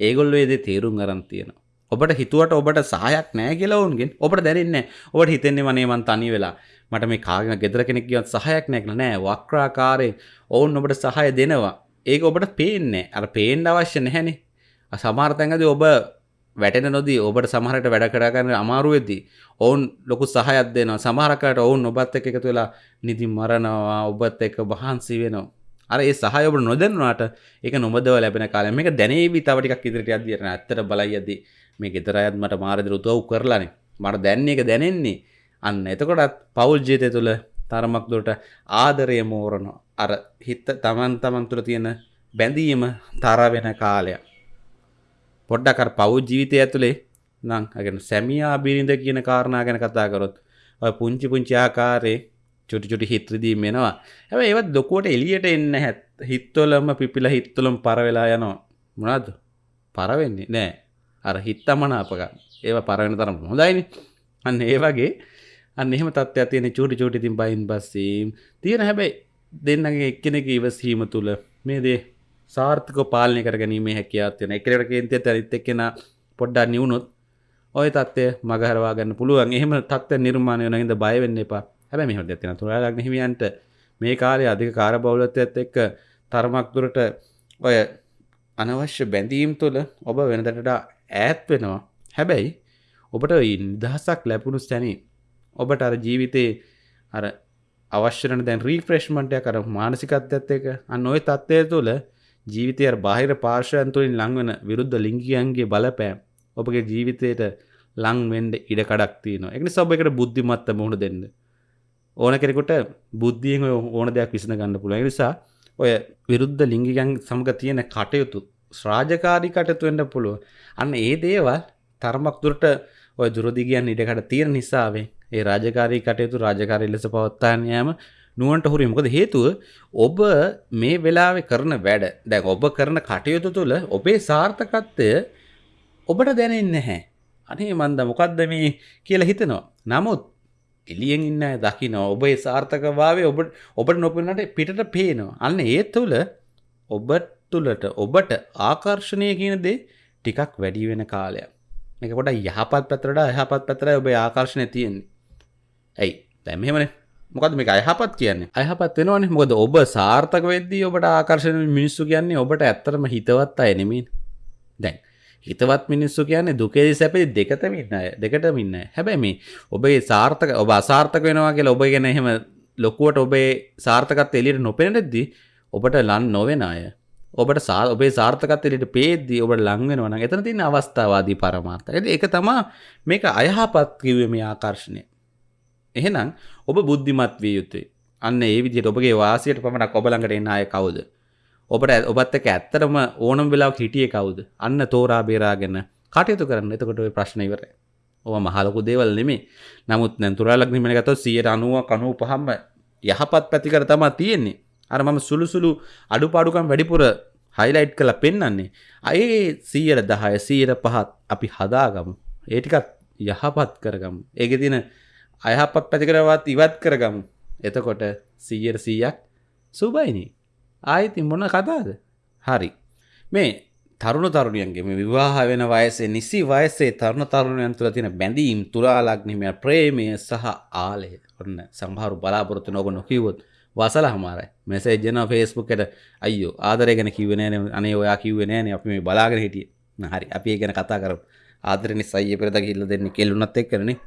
ඒගොල්ල ඒද තේරුම් අරන් තියෙන ඔබට හිතුවට ඔබට සහයක් නෑ කියලවුන්ගෙන් ඔබට දැරන්න ඔබට හිතෙන්නේ වනේමන් තනි වෙලා. මට මේ කාගෙන ගෙදර කෙනෙක් කියවත් සහයක් නැකල නෑ. වක්්‍රාකාරය ඔවුන් ඔබට සහය දෙනවා. ඒක ඔබට පේන්නේ අර පේන්ඩ අවශ්‍ය නැහැනේ. සමාර්තැඟද ඔබ වැටෙන නොදී ඔබට සමහරට වැඩ කරගන්න අමාරුවෙදී ඔවුන් ලොකු සහයක් දෙනවා. සමහරකට ඔවුන් ඔබත් එක්ක එකතු වෙලා නිදි මරනවා ඔබත් එක්ක වහන්සි වෙනවා. අර ඒ සහය ඔබ නොදන්නාට ඒක නොබදව ලැබෙන කාලේ මේක දැනේවි තව ටිකක් ඉදිරියට යද්දී යන ඇත්තට බලයි යද්දී මේ ගෙදර අයත් මට මාරදිර උදව් කරලානේ. මට දැන්නේ ඒක දැනෙන්නේ. අන්න එතකොටත් පවුල් ජීවිතය තුළ තරමක් දුරට ආදරය මෝරන අර හිත තමන් තමන් තුළ තියෙන බැඳීම තර වෙන කාලයක්. පොඩ්ඩක් අර පව් ජීවිතය ඇතුළේ නම් අගෙන සැමියා බිරිඳ කියන කාරණා ගැන කතා කරොත් ඔය පුංචි පුංචි ආකාරයේ චුටි චුටි හිත්‍රදී මෙනවා. හැබැයි ඒවත් ලොකුවට එළියට එන්න හැත් හිත්වලම පිපිලා හිත්වලම පර වෙලා යනවා. මොනවද? පර වෙන්නේ නෑ අර හිත්තමනාපක ඒවා පර වෙන තරම් හොඳයිනේ. අන්න ඒ වගේ. අන්න එහෙම තත්ත්වයක් තියෙන චූටි චූටි ඉතින් බයින් බස්සීම් තියෙන හැබැයි දෙන්නගේ එක්කෙනෙක් ඉවසීම තුල මේ දේ සාර්ථක පාලනය කර ගැනීමේ හැකියාත්වයන එකකට කේන්තිය තැරිත් එක්කෙන පොඩ්ඩා නිවුණුත් ඔය තත්වය මගහරවා ගන්න පුළුවන්. එහෙම තත්ව නිර්මාණය වනගද බයවෙන්න එපා. හැබැ මෙහො ඇතින තුරලක් හිමියන්ට මේ කාලය අධික කාර බෞලත්වයත් එක්ක තර්මක්තුරට ඔය අනවශ්‍ය බැඳීම් තුළ ඔබ වෙනදටට ඈත් වෙනවා. හැබැයි ඔබට නිදහසක් ලැබුණු ස්තැනී ඔබට අර ජීවිතයේ අර අවශ්‍යන දැන් රීෆ්‍රේෂ්මන්ටය කර මානසිකත්යත් එක අන්න ඔය තත්වය තුළ ජීවිතය බාහිර පාර්ශයන් තුළින් ලංවන විරුද්ධ ලිංගියන්ගේ බලපෑම් ඔබගේ ජීවිතයට ලංවෙන්ඩ ඉඩ කඩක් තියනවා එකනි සබ එකට බුද්ධිමත්ත මුහුණ දෙන්න. ඕන කෙනෙකුට බුද්ධියෙන් ඕන දෙයක් විසන ගන්න පුළුව නිසා ඔය විරුද්ධ ලිංගිකන් සමග තියෙන කටයුතු ශ්‍රාජකාරි කටයුතු වෙන්න පුළුව අන්න ඒ දේවල් තරමක් දුරට ඔය දුරදිගයන් ඉඩකට තියෙන නිසාවේ ඒ රාජකාරී කටයුතු රාජකාරී ලෙස පවත්තාන යාම නුවන්ට හුරි මොකද හේතුව ඔබ මේ වෙලාවෙ කරන වැඩ දැන් ඔබ කරන කටයුතු තුළ ඔබේ සාර්ථකත්වය ඔබට දැනෙන්නේ නැහැ. අනේ මන්ද මොකද්ද මේ කියලා හිතනවා. නමුත් එළියෙන් ඉන්න අය දකිනවා ඔබේ සාර්ථකභාවය ඔබ ඔබට නොපෙනුනට පිටට පේනවා. අන්න ඒ තුළ ඔබ තුළට ඔබට ආකර්ෂණය කියන දේ ටිකක් වැඩි වෙන කාලයක්. මේක පොඩ්ඩක් යහපත් පැත්තට යහපත් පැත්තට ඔබේ ආකර්ෂණය තියෙන්නේ. ඇයි? දැන් මෙහෙමනේ. මොකද මේක අයහපත් කියන්නේ? අයහපත් වෙනවනේ. මොකද ඔබ සාර්ථක වෙද්දී ඔබට ආකර්ෂණ මිනිස්සු කියන්නේ ඔබට ඇත්තටම හිතවත් අය නෙමෙයි දැන් හිතවත් මිනිස්සු කියන්නේ දුකේදී සැපේදී දෙකතම ඉන්න අය දෙකටම ඉන්න අය. හැබැයි මේ ඔබේ සාර්ථක ඔබ අසාර්ථක වෙනවා කියලා ඔබ ගැන එහෙම ලොකුවට ඔබේ සාර්ථකත්වය එළියට නොපෙනෙද්දී ඔබට ලන් නොවෙන අය. ඔබට සා ඔබේ සාර්ථකත්වයට එළියට පේද්දී ඔබට ලං වෙනවා නම් එතන තියෙන අවස්ථාවාදී පරමාර්ථය. ඒක තමයි මේක අයහපත් කිව්වේ මේ ආකර්ෂණය. එහෙනම් ඔබ බුද්ධිමත් විය යුතුයි. අන්න ඒ විදිහට ඔබගේ වාසියට පමණක් ඔබ ළඟට එන අය කවුද? ඔබට ඔබත් එක්ක ඇත්තටම ඕනම වෙලාවක හිටියේ කවුද? අන්න තෝරා බේරාගෙන කටයුතු කරන්න. එතකොට ඔය ප්‍රශ්න ඉවරයි. ඔබ මහ ලොකු දේවල් නෙමෙයි. නමුත් දැන් තුරාලක් නිමන ගත්තොත් 90ක් 95ක්ම යහපත් පැතිකඩ තමයි තියෙන්නේ. අර මම සුළු සුළු අඩුපාඩුකම් වැඩිපුර හයිලයිට් කරලා පෙන්වන්නේ. අයේ 100 10 100 5 අපි හදාගමු. ඒ ටිකත් යහපත් කරගමු. ඒකේ තියෙන අයහපත් පැතිකරවත් ඉවත් කරගමු. එතකොට සීයට සීයක් සුබයිනි. ආයිති මොන කතාද? හරි. මේ තරුණ තරුණියන්ගේ මේ විවාහ වෙන වයසේ නිසි වයසේ තරුණ තරුණයන් තුළ තියෙන බැඳීම් තුරාලග්නිමය ප්‍රේමය සහ ආලය ඔන්න සම්හාරු බලාපොරොත්තු නොබ නොකිවොත් වසල හමාරයි. මෙසේ ජන ෆේස්බුකට අයෝ ආදරය ගැන කිවනෑන අනේ ඔයා කිව්වනෑන අපි මේ බලාගෙන හිටිය. හරි අපි ගැන කතා කර ආදරනි සයිය පෙරද කිල්ල දෙන්න කෙල්ලුනත් එක් කරනේ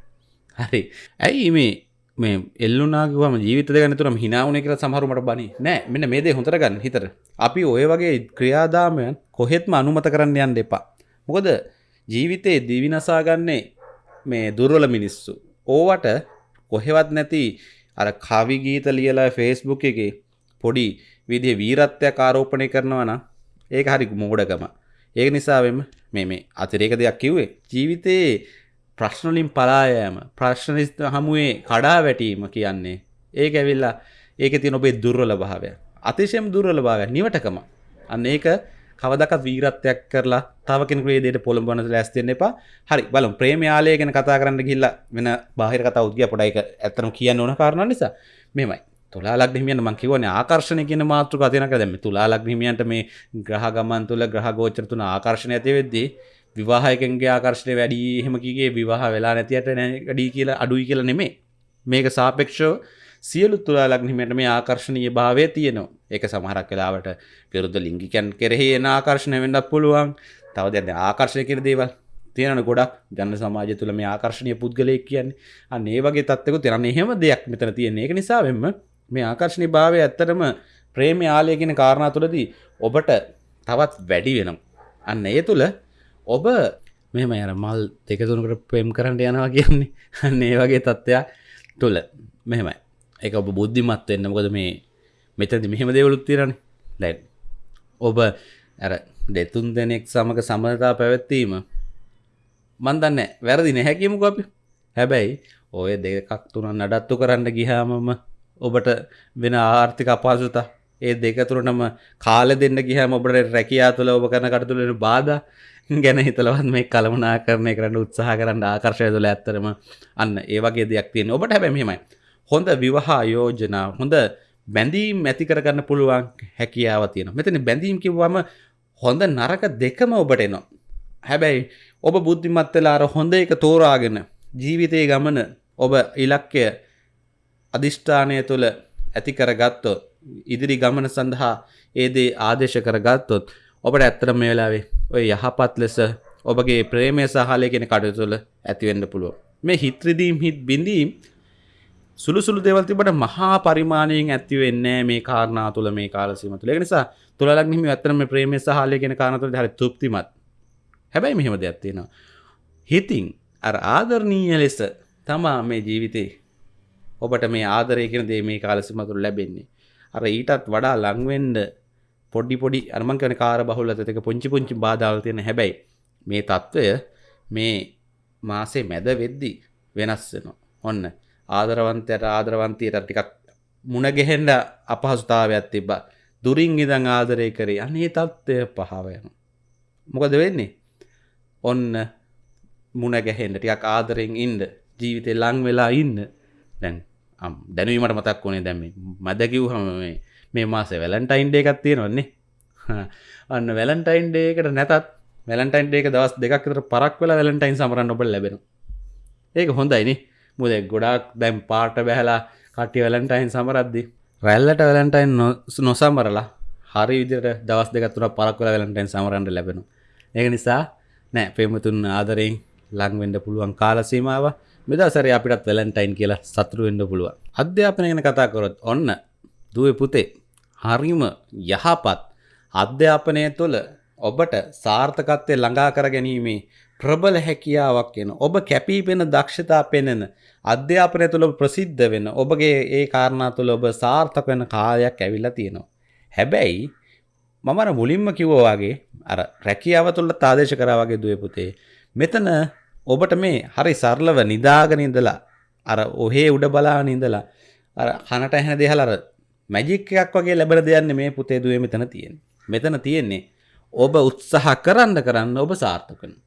හරි. ඇයි මේ මේ එල්ලුනාගවම ජීවිත ගනතුරම හිනාවන කියල සමහරුමට බනි නෑ මෙන්න මේ දේ හොඳර ගන්න හිතර අපි ඔය වගේ ක්‍රියාදාමයන් කොහෙත්ම අනුමත කරන්න යන්න එපා. මොකද ජීවිතයේ දිවිනසාගන්නේ මේ දුර්වල මිනිස්සු. ඕවට කොහෙවත් නැති අර කවිගීත ලියලා ෆේස්බුක් එකේ පොඩි විදිහ වීරත්වයක් ආරෝපණය කරනවා නම් ඒක හරි මෝඩකම. ඒක නිසාවෙම මේ මේ අතිරේක දෙයක් කිව්වේ ජීවිතයේ ප්‍රශ්නලින් පලායෑම ප්‍රශ්නනිස්ත හමුවේ කඩා වැටීම කියන්නේ ඒක ඇවිල්ලා ඒක තින ඔබේ දුර්වල භාවය. අතිශයම් දුර්වල භාවය. නිවටකම. අන්න ඒක කවදක වීරත්වයක් කරලා තවකෙනෙකුේ දේට පොළඹන ලැස්තිෙන් එපා. හරි බලම්. ප්‍රේමයාලය ගැන කතා කරන්න ගිල්ල වෙන බාහිර කතා උද්ගිය පොඩයික ඇතරම් කියන්න ඕන කාරණ නිසා. මෙමයි තුලාලක් හිමියන් මං කිවන ආකර්ශණය කියන මාතෘක අතිනක දැම තුලාලක් හිමියන්ට මේ ග්‍රහ ගමන් තුළ ග්‍රහ ගෝචර තුන ආකර්ශණය ඇති වෙද්දී විවාහයකන්ගේ ආකර්ශණය වැඩි හෙමකිගේ විවාහ වෙලා නැතියට ඩී කියලා අඩුයි කියලා නෙමේ මේක සාපෙක්ෂෝ සියලු තුලා ලක්නිමට මේ ආකර්ශණය භාවය තියෙනවා. ඒක සමහරක් කලාවට පිරුද්ධ ලිංගිකන් කෙරෙහි එන ආකර්ශණය වෙන්නත් පුළුවන්. තව දැන්න ආකර්ශය කර දේවල් තියෙන ගොඩක්. ජන සමාජය තුළ මේ ආකර්ශණය පුද්ගලයෙක් කියන්නේ. අන්න ඒ වගේ තත්වක තිරන්න එහෙම දෙයක් මෙතන තියෙන ඒක නිසාවෙන්ම මේ ආකර්ශණි භාවය ඇත්තටම ප්‍රේමය ආලය කියෙන කාරණා තුළදී ඔබට තවත් වැඩි වෙනම් අන්න ඒ තුළ ඔබ මෙම අර මල් දෙකතුනකට ප්‍රේම් කරන්න යනවා කියන්නේ. අන්න ඒ වගේ තත්ත්වයක් තුළ මෙහෙමයි. එක ඔබ බුද්ධිමත් වෙන්න. මොකද මේ මෙතැදි මෙහෙම දෙවලුත් තිරණ දැන් ඔබ ඇර දෙතුන් දෙනෙක් සමඟ සමනතා පැවැත්වීම මන්දන්න වැරදි නැහැකිමු අපි. හැබැයි ඔය දෙකක් තුන නඩත්තු කරන්න ගිහාමම ඔබට වෙන ආර්ථික අපහසුතා. ඒ දෙකතුරටම කාල දෙන්න ගිහම ඔබට රැකයා තුළ ඔබ කරන කටතුලෙන බාධ. ගැන හිතලවත් මේ කළමනා කරණය කරන්න උත්සාහ කරන්න ආකර්ශය තුළ ඇත්තරම අන්න ඒ වගේ දෙයක් තියෙන ඔබට හැබැමීමයි හොඳ විවාහා යෝජනා හොඳ බැඳීම් ඇති කරගන්න පුළුවන් හැකියාව තියෙන මෙතන බැඳීම් කිව්වම හොඳ නරක දෙකම ඔබට එනවා. හැබැයි ඔබ බුද්ධිමත් වෙලා අර හොඳ එක තෝරාගෙන ජීවිතයේ ගමන ඔබ ඉලක්කය අධිෂ්ඨානය තුළ ඇති කරගත්තොත් ඉදිරි ගමන සඳහා ඒදේ ආදේශ කරගත්තොත් ඔබට ඇත්තට මේ වෙලාවේ ඔය යහපත් ලෙස ඔබගේ ප්‍රේමය සහලය කෙන කටයුතු තුළ ඇතිවෙන්න පුළුව මේ හිත්‍රදීම් හිත් බිඳීම් සුළුසුළු දෙවල් තිබට මහා පරිමාණයෙන් ඇති වෙන්නේ මේ කාරණා තුළ මේ කාලසීම තුළ. නිසා තුළලක් හිම ඇත්තරම ප්‍රේමය සහලය කෙන කාරනතුළ හරි තුප්තිමත්. හැබැයි මෙහෙම දෙයක් තියෙනවා. හිතින් අර ආදරණීය ලෙස තමා මේ ජීවිතේ ඔබට මේ ආදරය කියන දේ මේ කාලසිමතුරු ලැබෙන්නේ. අර ඊටත් වඩා ලංවෙන්ඩ පොඩි පොඩි අර්මං කන කාර බහුල ඇතක පුංචි පුංචි බාධාව තියෙන හැබැයි මේ තත්ත්වය මේ මාසේ මැද වෙද්දි වෙනස් වෙනවා. ඔන්න ආදරවන්තයට ආදරවන්තයට ටිකක් මුණගෙහෙන්ඩ අපහසුතාවයක් තිබ්බ. දුරින් ඉදං ආදරය කරේ අනේ තත්ත්වය පහවයන මොකද වෙන්නේ? ඔන්න මුණ ගැහෙන්ට ටියක් ආදරෙන් ඉන්ඩ ජීවිතය ලං වෙලා ඉන්න. දැන් දැනීමට මතක් වනේ දැම්ම මදකිව් හම මේ මාසේ වැලන්ටයින් ඩේ එකක් තියෙනවන්නේ (laughs) අන්න වැලන්ටයින් ඩේකට නැතත් වැලන්ටයින් ඩේක දවස් දෙකක්තර පරක් වෙලා වැලන්ටයින් සමරන්න ඔබ ලැබෙන ඒක හොඳයිනි මුද ගොඩක් දැම් පාට බැහලා කටි වැලන්ටයින් සමරද්දි රැල්ලට වැලන්ටයින් නොසම්මරලා හරි විදිට දවස් දෙකතුර පරක්වල වැලන්ටයින් සමරන්ට ලැබෙන ඒක නිසා නෑ පෙමතුන් ආදරෙන් ලංවෙන්ඩ පුළුවන් කාලසීමාව මෙදසර අපිටත් වැලන්ටයින් කියලා සතුරුවෙන්ඩ පුළුව අධ්‍යාපනය ගැන කතා කොරොත් ඔන්න දුව පුතේ. හරිම යහපත් අධ්‍යාපනය තුළ ඔබට සාර්ථකත්වය ළඟා කර ගැනීමේ ප්‍රබල හැකියාවක් එන ඔබ කැපී පෙන දක්ෂතා පෙනෙන අධ්‍යාපනය තුළ ප්‍රසිද්ධ වෙන ඔබගේ ඒ කාරණා තුළ ඔබ සාර්ථක වෙන කාලයක් ඇවිල්ලා තියෙනවා. හැබැයි මමර මුලින්ම කිව්වවාගේ අර රැකියාව තුළ තාදේශ කරා වගේ දුව පුතේ මෙතන ඔබට මේ හරි සරලව නිදාගෙන ඉඳලා අර ඔහේ උඩ බලාගෙන ඉඳලා අර කනට ඇහෙන දේහල අර මැජික් එකක් වගේ ලැබෙන දෙයක් මේ පුතේ දුවේ මෙතන තියෙන්නේ. මෙතන තියෙන්නේ ඔබ උත්සාහ කරන්න කරන්න ඔබ සාර්ථක වෙනවා.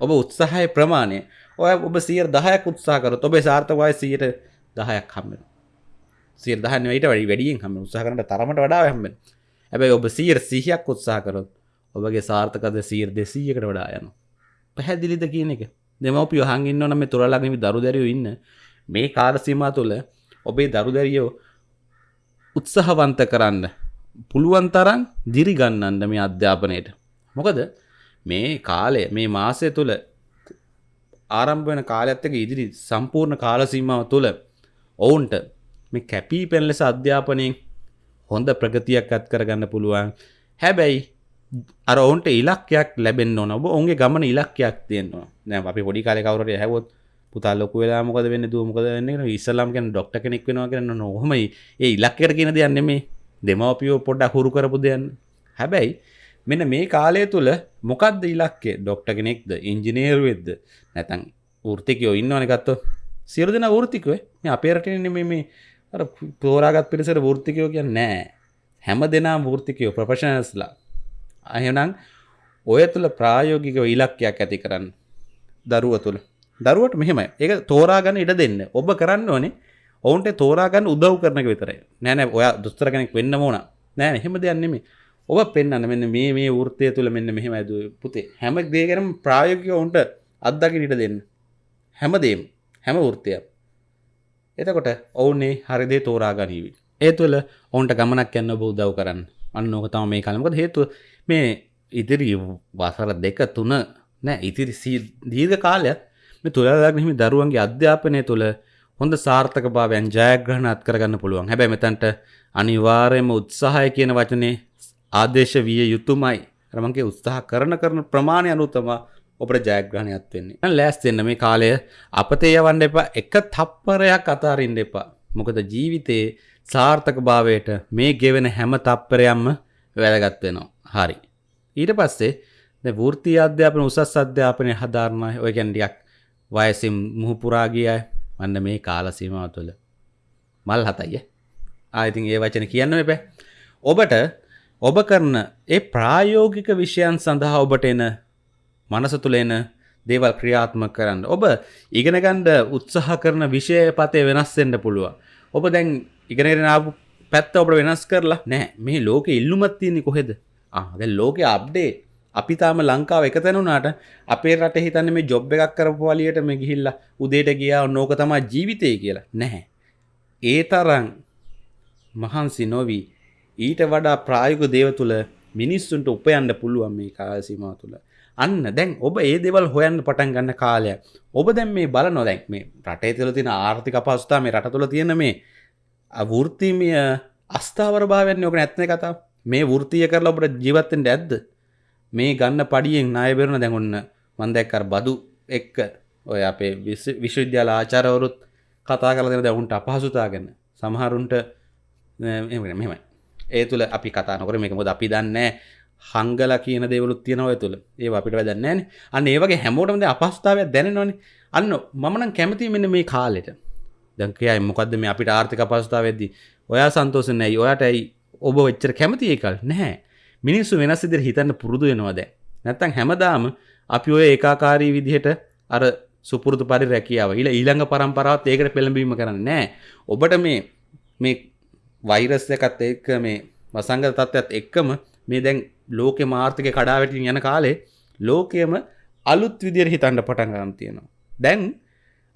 ඔබ උත්සාහයේ ප්‍රමාණය ඔය ඔබ 10ක් උත්සාහ කරොත් ඔබේ සාර්ථක වයස 10ක් හම්බ වෙනවා. 10 නෙවෙයිට වැඩි වැඩියෙන් හම්බ වෙනවා. උත්සාහ කරන තරමට වඩා හම්බ වෙනවා. හැබැයි ඔබ 100ක් උත්සාහ කරොත් ඔබගේ සාර්ථකද 200කට වඩා යනවා. පැහැදිලිද කියන එක? දෙමව්පියෝ අහන් ඉන්නවනම් මේ තොරලගම දරු දැරියෝ ඉන්න මේ කාල සීමා තුළ ඔබේ දරු දැරියෝ උත්සාහවන්ත කරන්න පුළුවන් තරම් දිරි ගන්නන්න මේ අධ්‍යාපනයට. මොකද මේ කාලය මේ මාසය තුළ ආරම්භ වෙන කාලයත් එක්ක ඉදිරි සම්පූර්ණ කාල සීමාව තුළ ඔවුන්ට මේ කැපී පෙන් ලෙස අධ්‍යාපනයෙන් හොඳ ප්‍රගතියක් අත් කරගන්න පුළුවන්. හැබැයි අර ඔවුන්ට ඉලක්කයක් ලැබෙන් ඕන ඔබ ඔුන්ගේ ගමන ඉලක්කයක් තියෙනවා නෑ අපි පොඩි කාල කවරට හැවොත් පුතා ලොක වෙලා මොකද වෙන්න? දුවමකද වෙන්න ඉස්සල්ලාම් ගැන ඩොක්ට කෙනෙක් වෙනවා කරන්න නොහොමයි ඒ ඉලක්කර කියන දෙයන්න මේ දෙමවපියෝ පොඩ්ඩ හුරු කරපු දෙයන්න හැබැයි මෙන්න මේ කාලය තුළ මොකක්ද ඉලක්කේ ඩොක්ට කෙනෙක්ද? ඉංජිනේරු වෙද්ද නැතන් ෘතිකයෝ ඉන්නවනකත්ව සියර දෙන ෘතිකුවේ මේ අපේරටන මේ අර පෝරාගත් පිරිසට ෘතිකයෝ කිය නෑ. හැම දෙනා ෘතිකයෝ ප්‍රපශනස්ලා අහෙනම් ඔය තුළ ප්‍රායෝගිකව ඉලක්කයක් ඇති කරන්න. දරුව තුළ දරුවට මෙහෙම ඒක තෝරාගන්න ඉඩ දෙන්න. ඔබ කරන්න ඕනේ ඔවුන්ට තෝරාගන්න උදව් කරනක විතරයි. නෑන ඔය දුස්තර කෙනෙක් වෙන්න ඕන. නෑ එහෙම දෙයන්නෙමේ ඔබ පෙන්න්න මෙන්න මේ මේ ෘතය තුළ මෙන්න මෙහෙම ඇද පුතේ. හැම දේකරම් ප්‍රායෝගික ඔවුන්ට අත්දකින ඉට දෙන්න. හැමදේම් හැම ෘතියක් එතකොට ඔවුන්නේ හරිදේ තෝරාගනීවී. ඒ තුළ ඔවුන්ට ගමනක් යන්න බෞදව් කරන්න. අන්න ඕක තම මේ කළමකද හේතුව මේ ඉදිරි වසර දෙක තුන නෑ ඉතිරි දීර්ඝ කාලයක් මේ තුළලක් හිමි දරුවන්ගේ අධ්‍යාපනය තුළ හොඳ සාර්ථක භාවයන් ජයග්‍රහණ අත් කරගන්න පුළුවන්. හැබැයි මෙතන්ට අනිවාර්යම උත්සාහය කියන වචනේ ආදේශ විය යුතුමයි. රමන්ගේ උත්සාහ කරන කරන ප්‍රමාණය අනුතම ඔබට ජයග්‍රහණයක් වෙන්නේ ලෑස්තෙන්න මේ කාලය අපතේ යවන්න එපා. එක තප්පරයක් අතාරින්න එපා. මොකද ජීවිතයේ සාර්ථක භාවයට මේ ගෙවෙන හැම තප්පරයක්ම වැදගත් වෙනවා. හරි. ඊට පස්සේ වෘත්ති අධ්‍යාපන උසස් අධ්‍යාපනය හදාරණය ඔය ගැන්ඩියක් වයසිම් මුහුපුරාගියයි වන්න මේ කාලසීමාව තුළ. මල් හතයිය ආයිතින් ඒ වචන කියන්න එපෑ ඔබට ඔබ කරන ඒ ප්‍රායෝගික විෂයන් සඳහා ඔබට එන මනස තුළ එන දේවල් ක්‍රියාත්ම කරන්න. ඔබ ඉගෙනගණ්ඩ උත්සාහ කරන විෂය පතය වෙනස්සෙන්ට පුළුව ඔබ දැන් ඉගෙනගෙනාපු පැත්ත ඔබ වෙනස් කරලා නෑ මේ ලෝක ඉල්ලුමත් තියන්නේ කොහෙද? ආද ලෝක අප්ඩේ අපි තාම ලංකාව එක තැනුනාට අපේ රට හිතන්න මේ ජොබ් එකක් කරපු වලියට මේ ගිහිල්ලා උදේට ගියා නෝක තමා ජීවිතය කියලා නැහැ. ඒ තරං මහන්සි නොවී ඊට වඩා ප්‍රායුක දේව තුළ මිනිස්සුන්ට උපයන්න පුළුවන් මේ කාලසීමාව තුළ. අන්න දැන් ඔබ ඒ දෙවල් හොයන්න පටන් ගන්න කාලය. ඔබ දැන් මේ බල නොදැක් මේ රටේ තුළ තියෙන ආර්ථික අපහසුතාව මේ රට තුළ තියෙන මේ වෘත්තිමය අස්ථාවර භාවයන් යෝක නැත්න කතා මේ වෘතිය කරලා ඔබට ජීවත්තෙන්ට ඇද්ද මේ ගන්න පඩියෙන් නායබෙරුණ දැඟොන්න මන්දැක්කර බදු එක්ක. ඔය අපේ විශ්වවිද්‍යාල ආචාරවරුත් කතා කල දෙන දැවුන්ට අපහසුතාගන්න සමහරුන්ට මෙමයි ඒ තුළ අපි කතානකර මේක මොද අපි දන්නේ හංගල කියන දෙවලුත් තියෙනව තුළ ඒ අපිට වැදන්නෑන අන්න ඒවගේ හැමෝටමද අපස්ථාවයක් දැනනවන. අන්න මමන කැමති මෙන්න මේ කාලෙට. දැකයයි මොකක්ද මේ අපිට ආර්ථික පස්ථාව වෙද්දි ඔයා සන්තෝසනැයි ඔයාට ඇයි? ඔබ වෙච්චර කැමති ඒකල්? නැහැ. මිනිස්සු වෙනස් ඉදිරි හිතන්න පුරුදු වෙනවාද නැත්තං හැමදාම අපි ඔය ඒකාකාරී විදිහට අර සුපුරුදු පරි රැකියාව ඉල ඊළඟ පරම්පරාවත් ඒකට පෙළඹීම කරන්න නෑ ඔබට මේ මේ වෛරස් එකත් එක්ක මේ වසංග තත්ත්වත් එක්කම මේ දැන් ලෝකෙ මාර්ථක කඩාවැටින් යන කාලේ ලෝකයම අලුත් විදිර හිතන්ඩ පටන් ගම් තියෙනවා. දැන්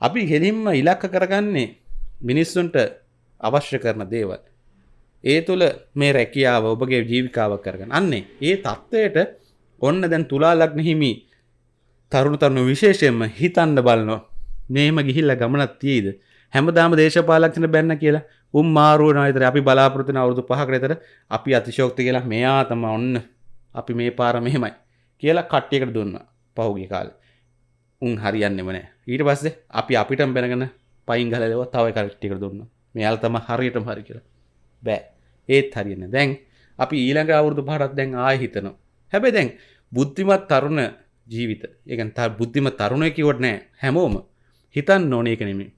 අපි හෙලින්ම ඉලක්ක කරගන්නේ මිනිස්සුන්ට අවශ්‍ය කරන දේවල්. ඒ තුළ මේ රැකියාව ඔබගේ ජීවිකාවක් කරගන්න අන්නේ ඒ තත්ත්වයට ඔන්න දැන් තුලා ලක්න හිමි තරුණ තරුණු විශේෂයෙන්ම හිතන්න බලනවා. මේම ගිහිල්ල ගමනත් තියීද? හැමදාම දේශපාලක්ෂණ බැන්න කියලා. උම් මාරුවන අතර අපි බලාපොරතන අවුදු පහකරතර අපි අතිශෝක්ති කියලා මෙයා තම ඔන්න අපි මේ පාර මෙහෙමයි කියලා කට්ටියකට දුන්න පහුගි කාල. උන් හරියන්නෙම නෑ. ඊට පස්සේ අපි අපිටම බැනගෙන පයින් ගලව තව කට්ටියකට දුන්න. මෙයාල් තම හරියටම හරි කියලා. බෑ. ඒත් හරින්න දැන් අපි ඊළඟ අවුරුදු පහටත් දැන් ආය හිතනවා. හැබැයි දැන් බුද්ධිමත් තරුණ ජීවිත ඒකන් ත බුද්ධිම තරුණය කිවට නෑ හැමෝම හිතන් නොනේ එක නෙමේ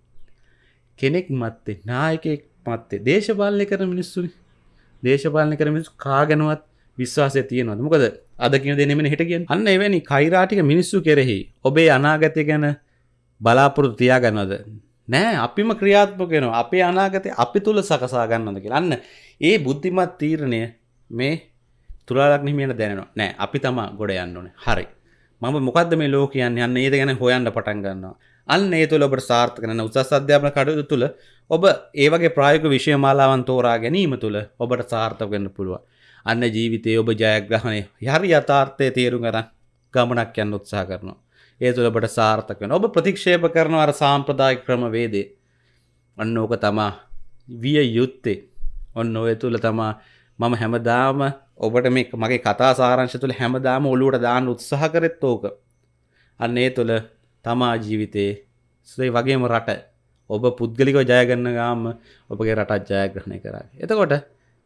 කෙනෙක් මත්තේ නායකෙක් මත්තේ දේශපාලනය කර මිනිස්සුනි. දේශපාලනය කර මිනිස් කාගනුවත් විශ්වාසය තියෙනවද? මොකද අද කිය දෙනෙමෙන හිට කියෙන් අන්න එවැනි කයිරාටික මිනිස්සු කෙරෙහි ඔබේ අනාගතය ගැන බලාපොරොත්තු තියාගන්නවද? නෑ අපිම ක්‍රියාත්මක වෙනවා. අපේ අනාගතය අපි තුළ සකසා ගන්නද කියලා. අන්න ඒ බුද්ධිමත් තීරණය මේ තුරාලක් නිමියට දැනවා නෑ අපි තමා ගොඩ යන්න ඕනේ. හරි. මම මොකක්ද මේ ලෝක කියන්න යන්න ඒද ගැන හොයන්න පටන් ගන්නවා. අන්න ඒ තුළ ඔබට සාර්ථක කරන උසස් අධ්‍යාපන කටයුතු තුළ ඔබ ඒවගේ ප්‍රායක විෂය මාලාවන් තෝරා ගැනීම තුළ ඔබට සාර්ථක වෙන්න පුළුව අන්න ජීවිතය ඔබ ජයග්‍රහණය හරි යථාර්ථය තේරුම් ගරන් ගමනක් යන්න උත්සා කරනවා. ඒ තුළබට සාර්ථක වෙන ඔබ ප්‍රතික්ෂේප කරනවර සාම්ප්‍රදාය ක්‍රම වේදේ අන්න ඕක තමා විය යුත්තේ. ඔන්න ඔය තුළ තමා මම හැමදාම ඔබට මේ මගේ කතා සාරංශ තුළ හැමදාම ඔලුවට දාන්න උත්සාහ කරෙත් ඕක. අන්න ඒ තුළ තමා ජීවිතයේ සුයි වගේම රට ඔබ පුද්ගලිකව ජයගන්න ගාම ඔබගේ රටත් ජයග්‍රහණය කරා එතකොට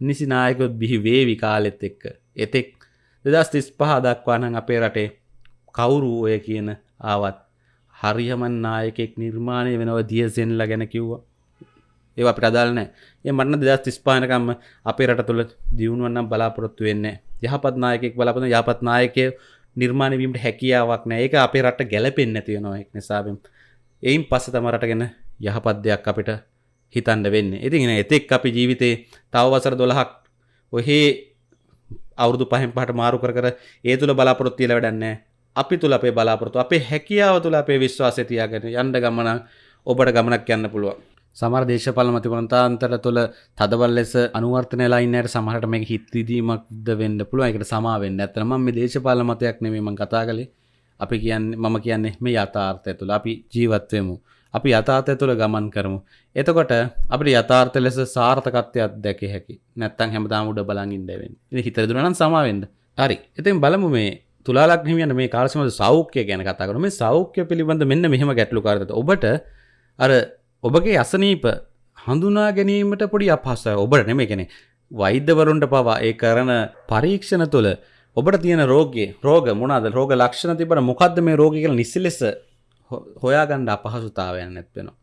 නිසි නායකොත් බිහි වේවි කාලෙත් එක්ක. එතෙක් දෙදස් තිස් පහ දක්වානන් අපේ රටේ කවුරු ඔය කියන ආවත් හරිහමන් නායකෙක් නිර්මාණය වෙනව දියසෙන්ල ගැන කිව්වා. ඒ අපිට අදාල් නෑ. ඒ මටන දෙදස් තිස්පානකම්ම අපේ රට තුළ දියුණුවන්නම් බලාපොරොත්තු වෙන්න යහපත් නායකෙක් බලපන යහපත් නායකය නිර්මාණවීමට හැකියාවක් නෑ. ඒක අපේ රට ගැලපෙන් නැතිවෙනවා එක් නිසාබෙන් එයින් පස්ස තමරට ගැන යහපත් දෙයක් අපිට හිතන්ඩ වෙන්න. ඉතිගෙන එතෙක් අපි ජීවිතේ තවවසර දොළහක් ඔහේ අවුදු පහෙන් පහට මාරු කර ඒ තුළ බලාපොරොත්තිය ලවැඩන්නේ අපි තුළ අපේ බලාපොරතු අපේ හැකියාව තුළ අපේ විශ්වාසය තියාගෙන යන්ඩ ගමන ඔබට ගමනක් යන්න පුළුව සමර දේශපල මතිවන්තාන්තර තුළ තදවල් ලෙස අනුවර්තන ලයින්නට සමහට මේ හිත්තිදීමක්ද වෙන්න පුළුව එකට සමාවෙන්න ඇතරම මේ දේශපාල මතයක් නෙමේම කතා කළේ. අපි කියන්න මම කියන්නේ මේ යථාර්ථය තුළ අපි ජීවත්වයමු අපි යථාර්ථය තුළ ගමන් කරමු. එතකොට අපට යථාර්ථ ලෙස සාර්ථකත්වයක් දැක හැකි. නැත්තන් හැමදාම උඩ බලගින් දැවෙන් හිතර දුරනම් සමාවෙන්ද හරි. ඉතින් බලමු මේ තුලාලක් හිමියන මේ කාලසම සෞඛ්‍ය ගැන කතා කරන මේ සෞඛ්‍ය පිළිබඳ මෙන්න මෙහෙම ගැටලු කාරත ඔබට අර ඔබගේ අසනීප හඳුනා ගැනීමට පොඩි අපහසය ඔබට නෙමේ කෙනෙ වෛද්‍යවරුන්ට පවා ඒ කරන පරීක්ෂණ තුළ ඔබට තියෙන රෝගයේ රෝග මොනාද රෝග ලක්ෂණ තිබට මොකක්ද මේ රෝග කියල නිසි ලෙස හොයාගණ්ඩ අපහසුතාවයන් නැත්වෙනවා.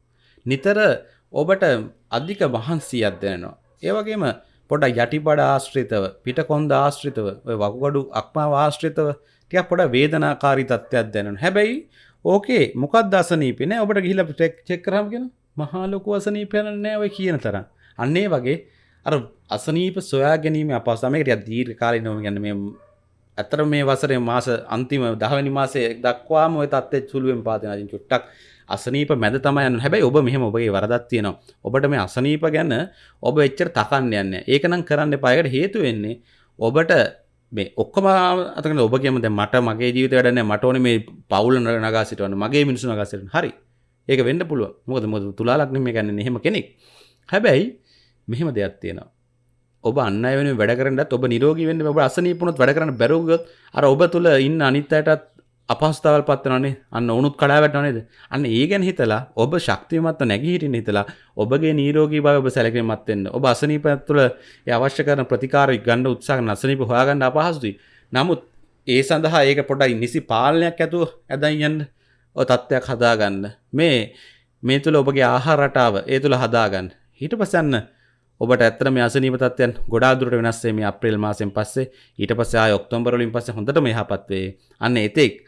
නිතර ඔබට අධික වහන්සී අධ්‍යයනවා. ඒවගේම පොඩ යටිපඩ ආශ්‍රිතව පිට කොන්ද ආශ්‍රිතව වකුගඩු අක්මා වාශ්‍රිතව ටිය පොඩ වේදනාකාරි තත්ත්වයක් දැනන හැබැයි ඕකේ මොකක් දසනීපෙන ඔබට ගිහිල ටෙක් චෙක්කරම්ගෙන මහාලොකු අසනීපයන නෑව කියන තර අන්නේ වගේ අර අසනීප සොයා ගැනීම අපස්සමකට දීර් කාලි නොම ගැන මේ ඇතර මේ වසරේ මාස අන්තිම දහවැනි මාසේ දක්වාම ඔය තත්ත්වය සුළුවෙන් පාදනදින් චුට්ටක් අසනීප මැද තමයි යන්න. හැබැයි ඔබ මෙහෙම ඔබගේ වරදක් තියෙනවා. ඔබට මේ අසනීප ගැන ඔබ එච්චර තකන්න යන්න ඒක නම් කරන්න එපායකට හේතු වෙන්නේ ඔබට මේ ඔක්කොම අතකන ඔබ කියම දැන් මට මගේ ජීවිත වැඩ නැහැ. මට ඕනේ මේ පවුල නගා සිටවන්න. මගේ මිනිස්සු නගා සිටවන්න. හරි. ඒක වෙන්න පුළුවන්. මොකද මොකද තුලා ලග්නෙ මේ ගන්න එහෙම කෙනෙක්. හැබැයි මෙහෙම දෙයක් තියෙනවා. ඔබ අන්න වෙන වැඩ කරන්නත් ඔබ නිරෝගී වෙන්න ඔබ අසනීපුණොත් වැඩ කරන්න බැරුව ගියොත් අර ඔබ තුල ඉන්න අනිත් අයටත් අපහසුතාවල් පත් වෙනවනේ අන්න උණුත් කඩා වැටෙනව නේද? අන්න ඒ ගැන හිතලා ඔබ ශක්තිමත්ව නැගී හිටින්න හිතලා ඔබගේ නිරෝගී භාවය ඔබ සැලකීමත් වෙන්න ඔබ අසනීපයක් තුළ ඒ අවශ්‍ය කරන ප්‍රතිකාර ගන්න උත්සාහ කරන අසනීප හොයාගන්න අපහසුයි. නමුත් ඒ සඳහා ඒක පොඩ්ඩයි නිසි පාලනයක් ඇතුව ඇදන් යන්න ඔය තත්ත්වයක් හදාගන්න. මේ මේ තුළ ඔබගේ ආහාර රටාව ඒ තුළ හදාගන්න. ඊට පස්සන්න ඔබට ඇත්තට මේ අසනීප තත්ත්වයන් ගොඩාක් දුරට වෙනස් වෙයි මේ අප්‍රේල් මාසෙන් පස්සේ. ඊට පස්සේ ආය ඔක්තෝබර් වලින් පස්සේ හොඳටම යහපත් වෙයි අන්න එතෙක්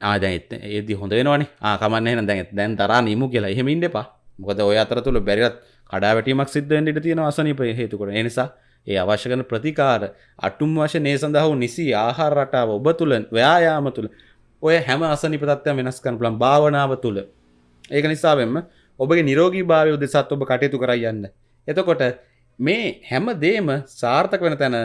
ආ දැන් ඒදි හොඳ වෙනවනේ. ආ කමන්නේ එහෙනම් දැන් දැන් තරහා නිමු කියලා. එහෙම ඉන්න එපා. මොකද ඔය අතරතුර බැරිවත් කඩා වැටීමක් සිද්ධ වෙන්න ඉඩ තියෙනවා අසනීප හේතු කොට ඒ නිසා ඒ අවශ්‍ය කරන ප්‍රතිකාර අටුම් වශයෙන් ඒ සඳහා වූ නිසි ආහාර රටාව ඔබ තුල ව්‍යායාම තුල ඔය හැම අසනීප තත්ත්වයන් වෙනස් කරන්න පුළුවන් භාවනාව තුල. ඒක නිසා වෙන්න ඔබගේ නිරෝගී භාවය උදෙසත් ඔබ කටයුතු කරයි යන්න. එතකොට මේ හැම දේම සාර්ථක වෙන තැන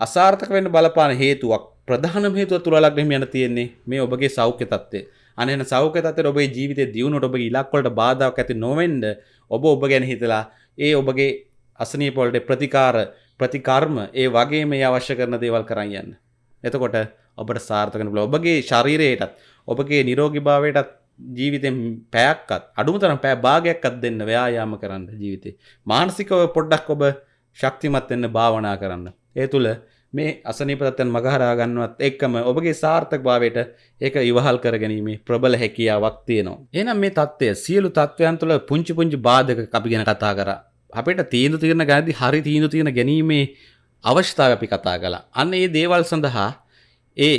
අසාර්ථක වෙන්න බලපාන හේතුවක් ප්‍රධානම හේතුව තුරලක් මෙහෙම යන තියෙන්නේ මේ ඔබගේ සෞඛ්‍ය තත්ත්වය. අනේන සෞඛ්‍ය තත්ත්වයට ඔබේ ජීවිතේ දියුණුවට ඔබගේ ඉලක්ක වලට බාධාවක් ඇති නොවෙන්න ඔබ ඔබ ගැන හිතලා ඒ ඔබගේ අසනීප වලට ප්‍රතිකාර ප්‍රතිකර්ම ඒ වගේ මේ අවශ්‍ය කරන දේවල් කරන් යන්න. එතකොට ඔබට සාර්ථක වෙන්න පුළුවන්. ඔබගේ ශරීරයටත් ඔබගේ නිරෝගීභාවයටත් ජීවිතෙන් පැයක්කත් අඩුම තරම් පෑ භාගයක්කත් දෙන්න ව්‍යායාම කරන්න ජීවිතේ. මානසිකව පොඩ්ඩක් ඔබ ශක්තිමත් වෙන්න භාවනා කරන්න. ඒ තුළ මේ අසනීප තත්ත්වයන් මගහරා ගන්නවත් එක්කම ඔබගේ සාර්ථකභාවයට ඒක ඉවහල් කරගැනීමේ ප්‍රබල හැකියාවක් තියෙනවා. එහෙනම් මේ தත්ත්වය සියලු தත්ත්වයන් තුළ පුංචි පුංචි බාධක අපි ගැන කතා කරා. අපිට තීන්දුව తీරන ගැනදී හරි තීන්දුව తీරන ගැනීමේ අවශ්‍යතාවය අපි කතා කළා. අන්න ඒ දේවල් සඳහා ඒ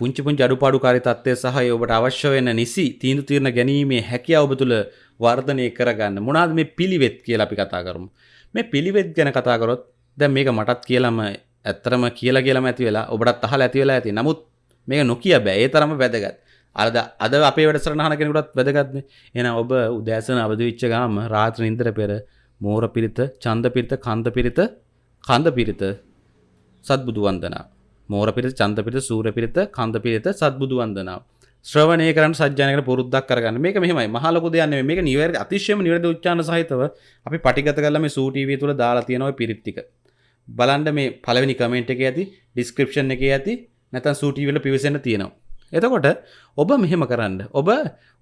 පුංචි පුංචි අඩුපාඩුකාරී තත්ත්වය සහ ඒ ඔබට අවශ්‍ය වෙන නිසි තීන්දුව తీරන ගැනීමේ හැකියාව ඔබ තුළ වර්ධනය කරගන්න. මොනවාද මේ පිළිවෙත් කියලා අපි කතා කරමු. මේ පිළිවෙත් ගැන කතා කරොත් දැන් මේක මටත් කියලාම ඇත්තරම කියලා කියලාම ඇති වෙලා ඔබටත් අහලා ඇති වෙලා ඇති. නමුත් මේක නොකිය බෑ. ඒ තරම වැදගත්. අද අද අපේ වැඩසටහන කෙනෙකුටත් වැදගත්නේ. එහෙනම් ඔබ උදෑසන අවදි වෙච්ච ගාම රාත්‍රී නින්දර පෙර මෝර පිරිත, ඡන්ද පිරිත, කන්ද පිරිත, කන්ද පිරිත සත්බුදු වන්දනා. මෝර පිරිත, ඡන්ද පිරිත, සූර්ය පිරිත, කන්ද පිරිත සත්බුදු වන්දනාව. ශ්‍රවණය කරන්න සජ්ජායනකට පුරුද්දක් කරගන්න මේක මෙහෙමයි මහ ලොකු දෙයක් නෙමෙයි මේක නිවැරදි අතිශයම නිවැරදි උච්චාරණ සහිතව අපි පටිගත කරලා මේ සූ ටීවී තුල දාලා තියෙන ওই පිරිත් ටික බලන්න මේ පළවෙනි කමෙන්ට් එකේ ඇති ඩිස්ක්‍රිප්ෂන් එකේ ඇති නැත්නම් සූ ටීවී වල පිවිසෙන්න තියෙනවා. එතකොට ඔබ මෙහෙම කරන්න. ඔබ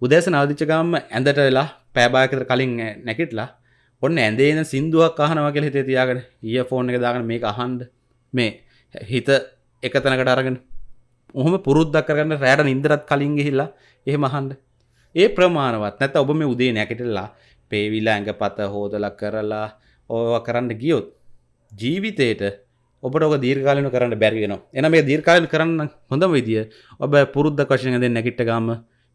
උදෑසන අවදිච්ච ගාම ඇඳට වෙලා පෑ භාගයකට කලින් නැගිටලා ඔන්න ඇඳේ ඉඳන් සින්දුවක් අහනවා කියලා හිතේ තියාගෙන ඊයර්ෆෝන් එක දාගෙන මේක අහන්න. මේ හිත එක තැනකට අරගෙන. ඔහොම පුරුද්දක් කරගන්න රෑට නින්දරත් කලින් ගිහිල්ලා එහෙම අහන්න. ඒ ප්‍රමාණවත්. නැත්නම් ඔබ මේ උදේ නැගිටලා පේවිලා ඇඟපත හොදලා කරලා ඕවා කරන්න ගියොත් ජීවිතේට ඔබට ඔක දීර්ඝකාලීනව කරන්න බැරි වෙනවා. එහෙනම් මේ දීර්ඝකාලීන කරන්න හොඳම විදිය ඔබ පුරුද්දක් වශයෙන් ඇඳෙන් නැගිට ගාම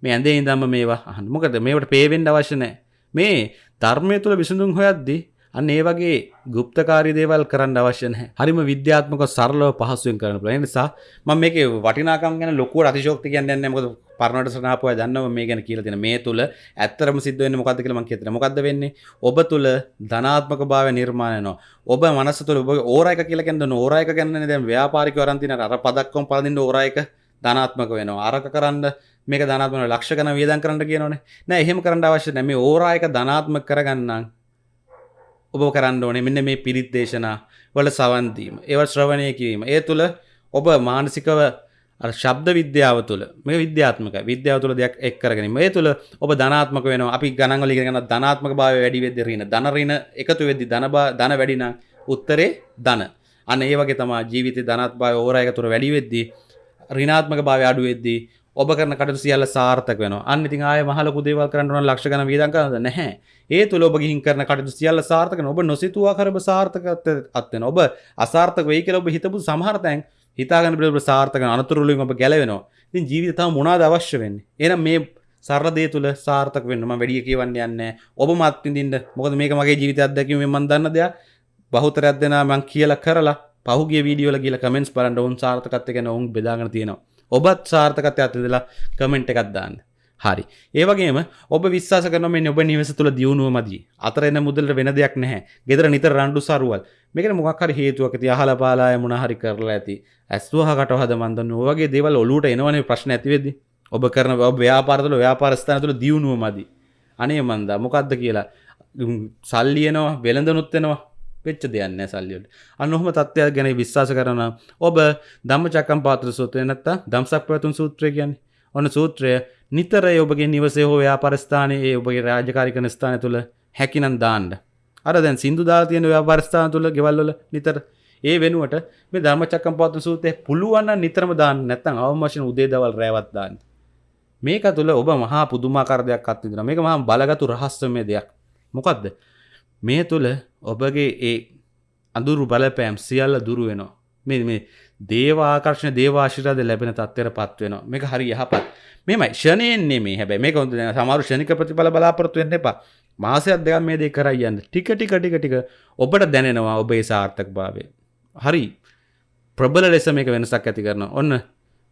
මේ ඇඳේ ඉඳන්ම මේවා අහන්න. මොකද මේවට පේ වෙන්න අවශ්‍ය නැහැ. මේ ධර්මයේ තුල විසඳුම් හොයද්දී අන්න ඒ වගේ ගුප්තකාරී දේවල් කරන්න අවශ්‍ය නැහැ. හරිම විද්‍යාත්මක සරලව පහසුවෙන් කරන්න පුළුවන්. ඒ නිසා මම මේකේ වටිනාකම් ගැන ලොකුවට අතිශෝක්ති කියන්නේ නැහැ. මොකද පරණට සනාපුවා දන්නව මේ ගැන කියලා තියෙන. මේ තුල ඇත්තරම සිද්ධ වෙන්නේ මොකද්ද කියලා මම කියතන. මොකද්ද වෙන්නේ? ඔබ තුල ධනාත්මක භාවය නිර්මාණය වෙනවා. ඔබ මනස තුල ඔබ ඕරා එක කියලා කියන්නේ ඕරා එක කියන්නේ දැන් ව්‍යාපාරිකව අරන් තියෙන අර පදක්කම් පළඳින්න ඕරා එක ධනාත්මක වෙනවා අරක කරන්න මේක ධනාත්මක ලක්ෂ ගණන් වියදම් කරන්න කියනවනේ නෑ එහෙම කරන්න අවශ්‍ය නෑ මේ ඕරා එක ධනාත්මක කරගන්නම් ඔබ කරන්න ඕනේ. මෙන්න මේ පිරිත් දේශනා වල සවන් දීම. ඒව ශ්‍රවණය කිරීම. ඒ තුල ඔබ මානසිකව ශබ්ද විද්‍යාව තුළ මේ විද්‍යාත්මක විද්‍යාව තුළ දෙයක් එක් කරගෙන මේ තුළ ඔබ ධනාත්මක වෙනවා. අපි ගණන්වල ඉගෙන ගන්න ධනාත්මක භාවය වැඩි වෙද්දී ඍණ. ධන ඍණ එකතු වෙද්දී ධන ධන වැඩි නම් උත්තරේ ධන. අන්න ඒ වගේ තමයි ජීවිතේ ධනාත්මක භාවය ඕරා එක තුර වැඩි වෙද්දී ඍණාත්මක භාවය අඩු වෙද්දී ඔබ කරන කටයුතු සියල්ල සාර්ථක වෙනවා අන්න ඉතින් ආයේ මහ ලොකු දේවල් කරන්න ඕන ලක්ෂ ගණන් වියදම් කරනවද නැහැ ඒ තුළ ඔබ ගිහින් කරන කටයුතු සියල්ල සාර්ථක වෙනවා ඔබ නොසිතුවා කරබ සාර්ථකත්වයට අත් වෙනවා ඔබ අසාර්ථක වෙයි කියලා ඔබ හිතපු සමහර තැන් හිතාගන්න බැරි සාර්ථක අනතුරුවලින් ඔබ ගැලවෙනවා. ඉතින් ජීවිතේ තව මොනවාද අවශ්‍ය වෙන්නේ? එහෙනම් මේ සරල දේ තුල සාර්ථක වෙන්න මම වැඩි කියවන්න යන්නේ ඔබ මත් විඳින්න. මොකද මේක මගේ ජීවිත අත්දැකීමෙන් මම දන්න දෙයක්. බහුතරයක් දෙනා මම කියලා කරලා පහුගිය වීඩියෝ වල ගිහලා කමෙන්ට්ස් බලන්න ඔවුන් සාර්ථකත්වය ගැන ඔවුන් බෙදාගෙන තියෙනවා. ඔබත් සාර්ථකත්වයට අතදලා කමෙන්ට් එකක් දාන්න. හරි. ඒ වගේම ඔබ විශ්වාස කරනවා මේ ඔබ නිවස තුල දියුණුව මදි. අතර එන මුදලට වෙන දෙයක් නැහැ. ගෙදර නිතර රණ්ඩු සරුවල්. මේකට මොකක් හරි හේතුවක් ඇති අහලා පාලාය මොන හරි කරලා ඇති. ඇස්වහකට හද මන් දන්න ඔයගේ දේවල් ඔලුවට එනවනේ ප්‍රශ්න ඇති වෙද්දි. ඔබ කරන ඔබ ව්‍යාපාර තුළ ව්‍යාපාර ස්ථාන තුළ දියුණුව මදි. අනේ මන්දා මොකද්ද කියලා සල්ලි එනවා වෙළඳනුත් එනවා වෙච්ච දෙයක් නෑ සල්ලි වලට. අන්න ඔහොම තත්ත්වයක් ගැන විශ්වාස කරනවා. ඔබ ධම්මචක්කම් පාත්‍ර සූත්‍රය නැත්නම් ධම්සක් පැවතුම් සූත්‍රය කියන්නේ. ඔන්න සූත්‍රය නිතර ඔබගේ නිවසේ හෝ ව්‍යාපාරස්ථානයේ ඔබගේ රාජකාරී කරන ස්ථානය තුළ හැකිනම් දාන්න. අර දැන් සින්දු දාලා තියෙන ව්‍යාපාරස්ථාන තුළ ගෙවල් වල නිතර ඒ වෙනුවට මේ ධර්මචක්කම්පවත්තන සූත්‍රය පුළුවන් නම් නිතරම දාන්න නැත්නම් අවම වශයෙන් උදේ දවල් රැවත් දාන්න. මේක තුළ ඔබ මහා පුදුමාකාර දෙයක් අත්විඳිනවා. මේක මහා බලගතු රහස්‍යමය දෙයක්. මොකද්ද? මේ තුළ ඔබගේ ඒ අඳුරු බලපෑම් සියල්ල දුරු වෙනවා. මේ මේ දේව ආකර්ෂණ දේව ආශිර්වාද ලැබෙන තත්ත්වයට පත් වෙනවා. මේක හරි යහපත්. මෙමයි ෂණයෙන් නෙමෙයි. හැබැයි මේක හොඳ දැන් සමහර ෂණික ප්‍රතිඵල බලාපොරොත්තු වෙන්න එපා. මාසයක් දෙකක් මේ දේ කරයි යන්න. ටික ටික ටික ටික ඔබට දැනෙනවා ඔබේ සාර්ථකභාවය. හරි. ප්‍රබල ලෙස මේක වෙනසක් ඇති කරනවා. ඔන්න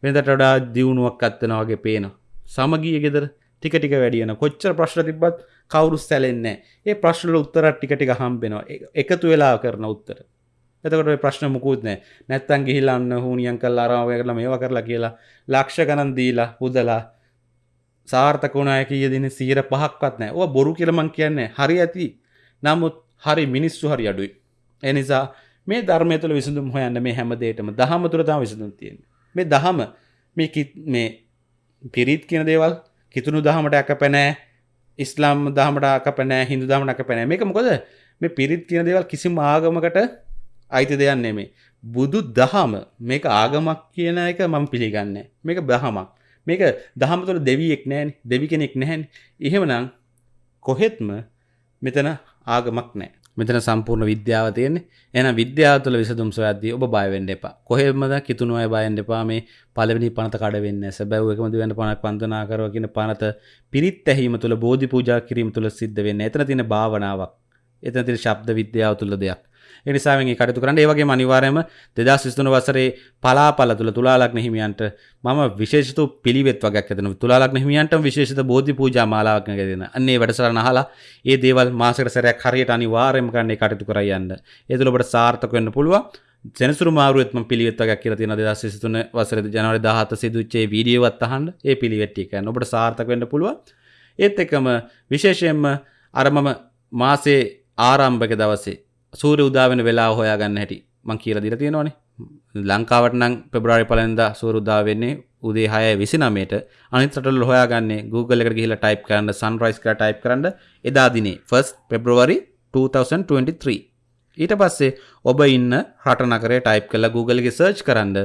වෙනදට වඩා දියුණුවක් අත්වෙනවා වගේ පේනවා. සමගිය ගෙදර ටික ටික වැඩියන කොච්චර ප්‍රශ්න තිබ්බත් කවුරු සැලෙන්නේ ඒ ප්‍රශ්නවල උත්තර ටික ටික හම්බෙනවා. එකතු වෙලා කරන උත්තර. එතකොට ප්‍රශ්න මුකුත් නෑ නැත්තන් ගිහිල්ලන්න හුනියන් කල් අරාවය කරලා මේවා කරලා කියලා ලක්ෂ ගණන් දීලා හුදලා සාර්ථකුණය කිය දින සීර පහක්වත් නෑ ඕ බොරු කියලමං කියන්නේ හරි ඇති. නමුත් හරි මිනිස්සු හරි අඩුයි. එනිසා මේ ධර්මය තුළ විසඳුම් හොයන්න මේ හැමදේටම දහම තුළ තම විසඳුම් තියෙන මේ දහම මේ මේ පිරිත් කියන දේවල් කිතුුණු දහමට ඇක පැනෑ ඉස්ලාම් දහමට අක පැනෑ හිදු දහමට අක පැනෑ මේක මොකද මේ පිරිත් කියන දේවල් කිසිම ආගමකට අයිති දෙයක් නෙමේ. බුදු දහම මේක ආගමක් කියන එක මම පිළිගන්නේ. මේක දහමක්. මේක දහම තුළ දෙවියෙක් නෑනේ. දෙවි කෙනෙක් නැහැනේ. එහෙමනම් කොහෙත්ම මෙතන ආගමක් නෑ. මෙතන සම්පූර්ණ විද්‍යාව තියෙන්නේ. එහෙනම් විද්‍යාව තුළ විසඳුම් සොයද්දී ඔබ බය වෙන්න එපා. කොහෙමද කිතුණු අය බය වෙන්න එපා. මේ පළවෙනි පනත කඩ වෙන්නේ නැහැ. සැබෑව එකම දිවෙන්න පණක් වන්දනා කරව කියන පනත පිරිත් ඇහිම තුළ බෝධි පූජා කිරීම තුළ සිද්ධ වෙන්නේ. එතන තියෙන භාවනාවක්. එතන තියෙන ශබ්ද විද්‍යාව තුළ දෙයක්. එනිසාවෙන් කටතු කරන්න. ඒවගේ අනිවාරයම දෙදස් විස්තුන වසරේ පලාපල තුළ තුලාලක් හිමියන්ට මම විශේෂතු පිළිවෙත් වගක් ඇතන තුලාලක් හිමියන්ට විශේෂත බෝධි පූජා මාලාවක් ගෙන අන්නේ වැඩසරන හලා ඒ දේවල් මාසකට සැරයක් හරියට අනිවාර්යම කරන්නේ කටයුතු කරයන්න ඒතුළබට සාර්ථක වෙන්න පුළුව සෙනසුරු මාරුවත්ම පිළිවෙත්තක් කියල තින දස් සිතුන වසර ජනවර දහත සිදුච්චේ වීඩියවත් අහන්ඩ ඒ පිළිවෙට්ටිකන්න ඔබට සාර්ථක වෙන්න පුළුව ඒත් එකම විශේෂයෙන්ම අරමම මාසේ ආරම්භක දවසේ සූරය උදාවෙන වෙලා හොයාගන්න හැටි මං කියල දිර තියෙනවානේ. ලංකාවට නම් පෙබරාරි පලන්ද සූරුදා වෙන්නේ උදේ හය විසිනමේට අනිතටල් හොයාගන්නේ Google එකට ගිහිලා ටයිප් කරන්න සන්රයිස් කර ටයිප් කරන්න එදා දිනේ ෆස් පෙබ්‍රවරි 2023 ඊට පස්සේ ඔබ ඉන්න රට නකරේ ටයිප් කළ Googleගේ සර්ච් කරන්න.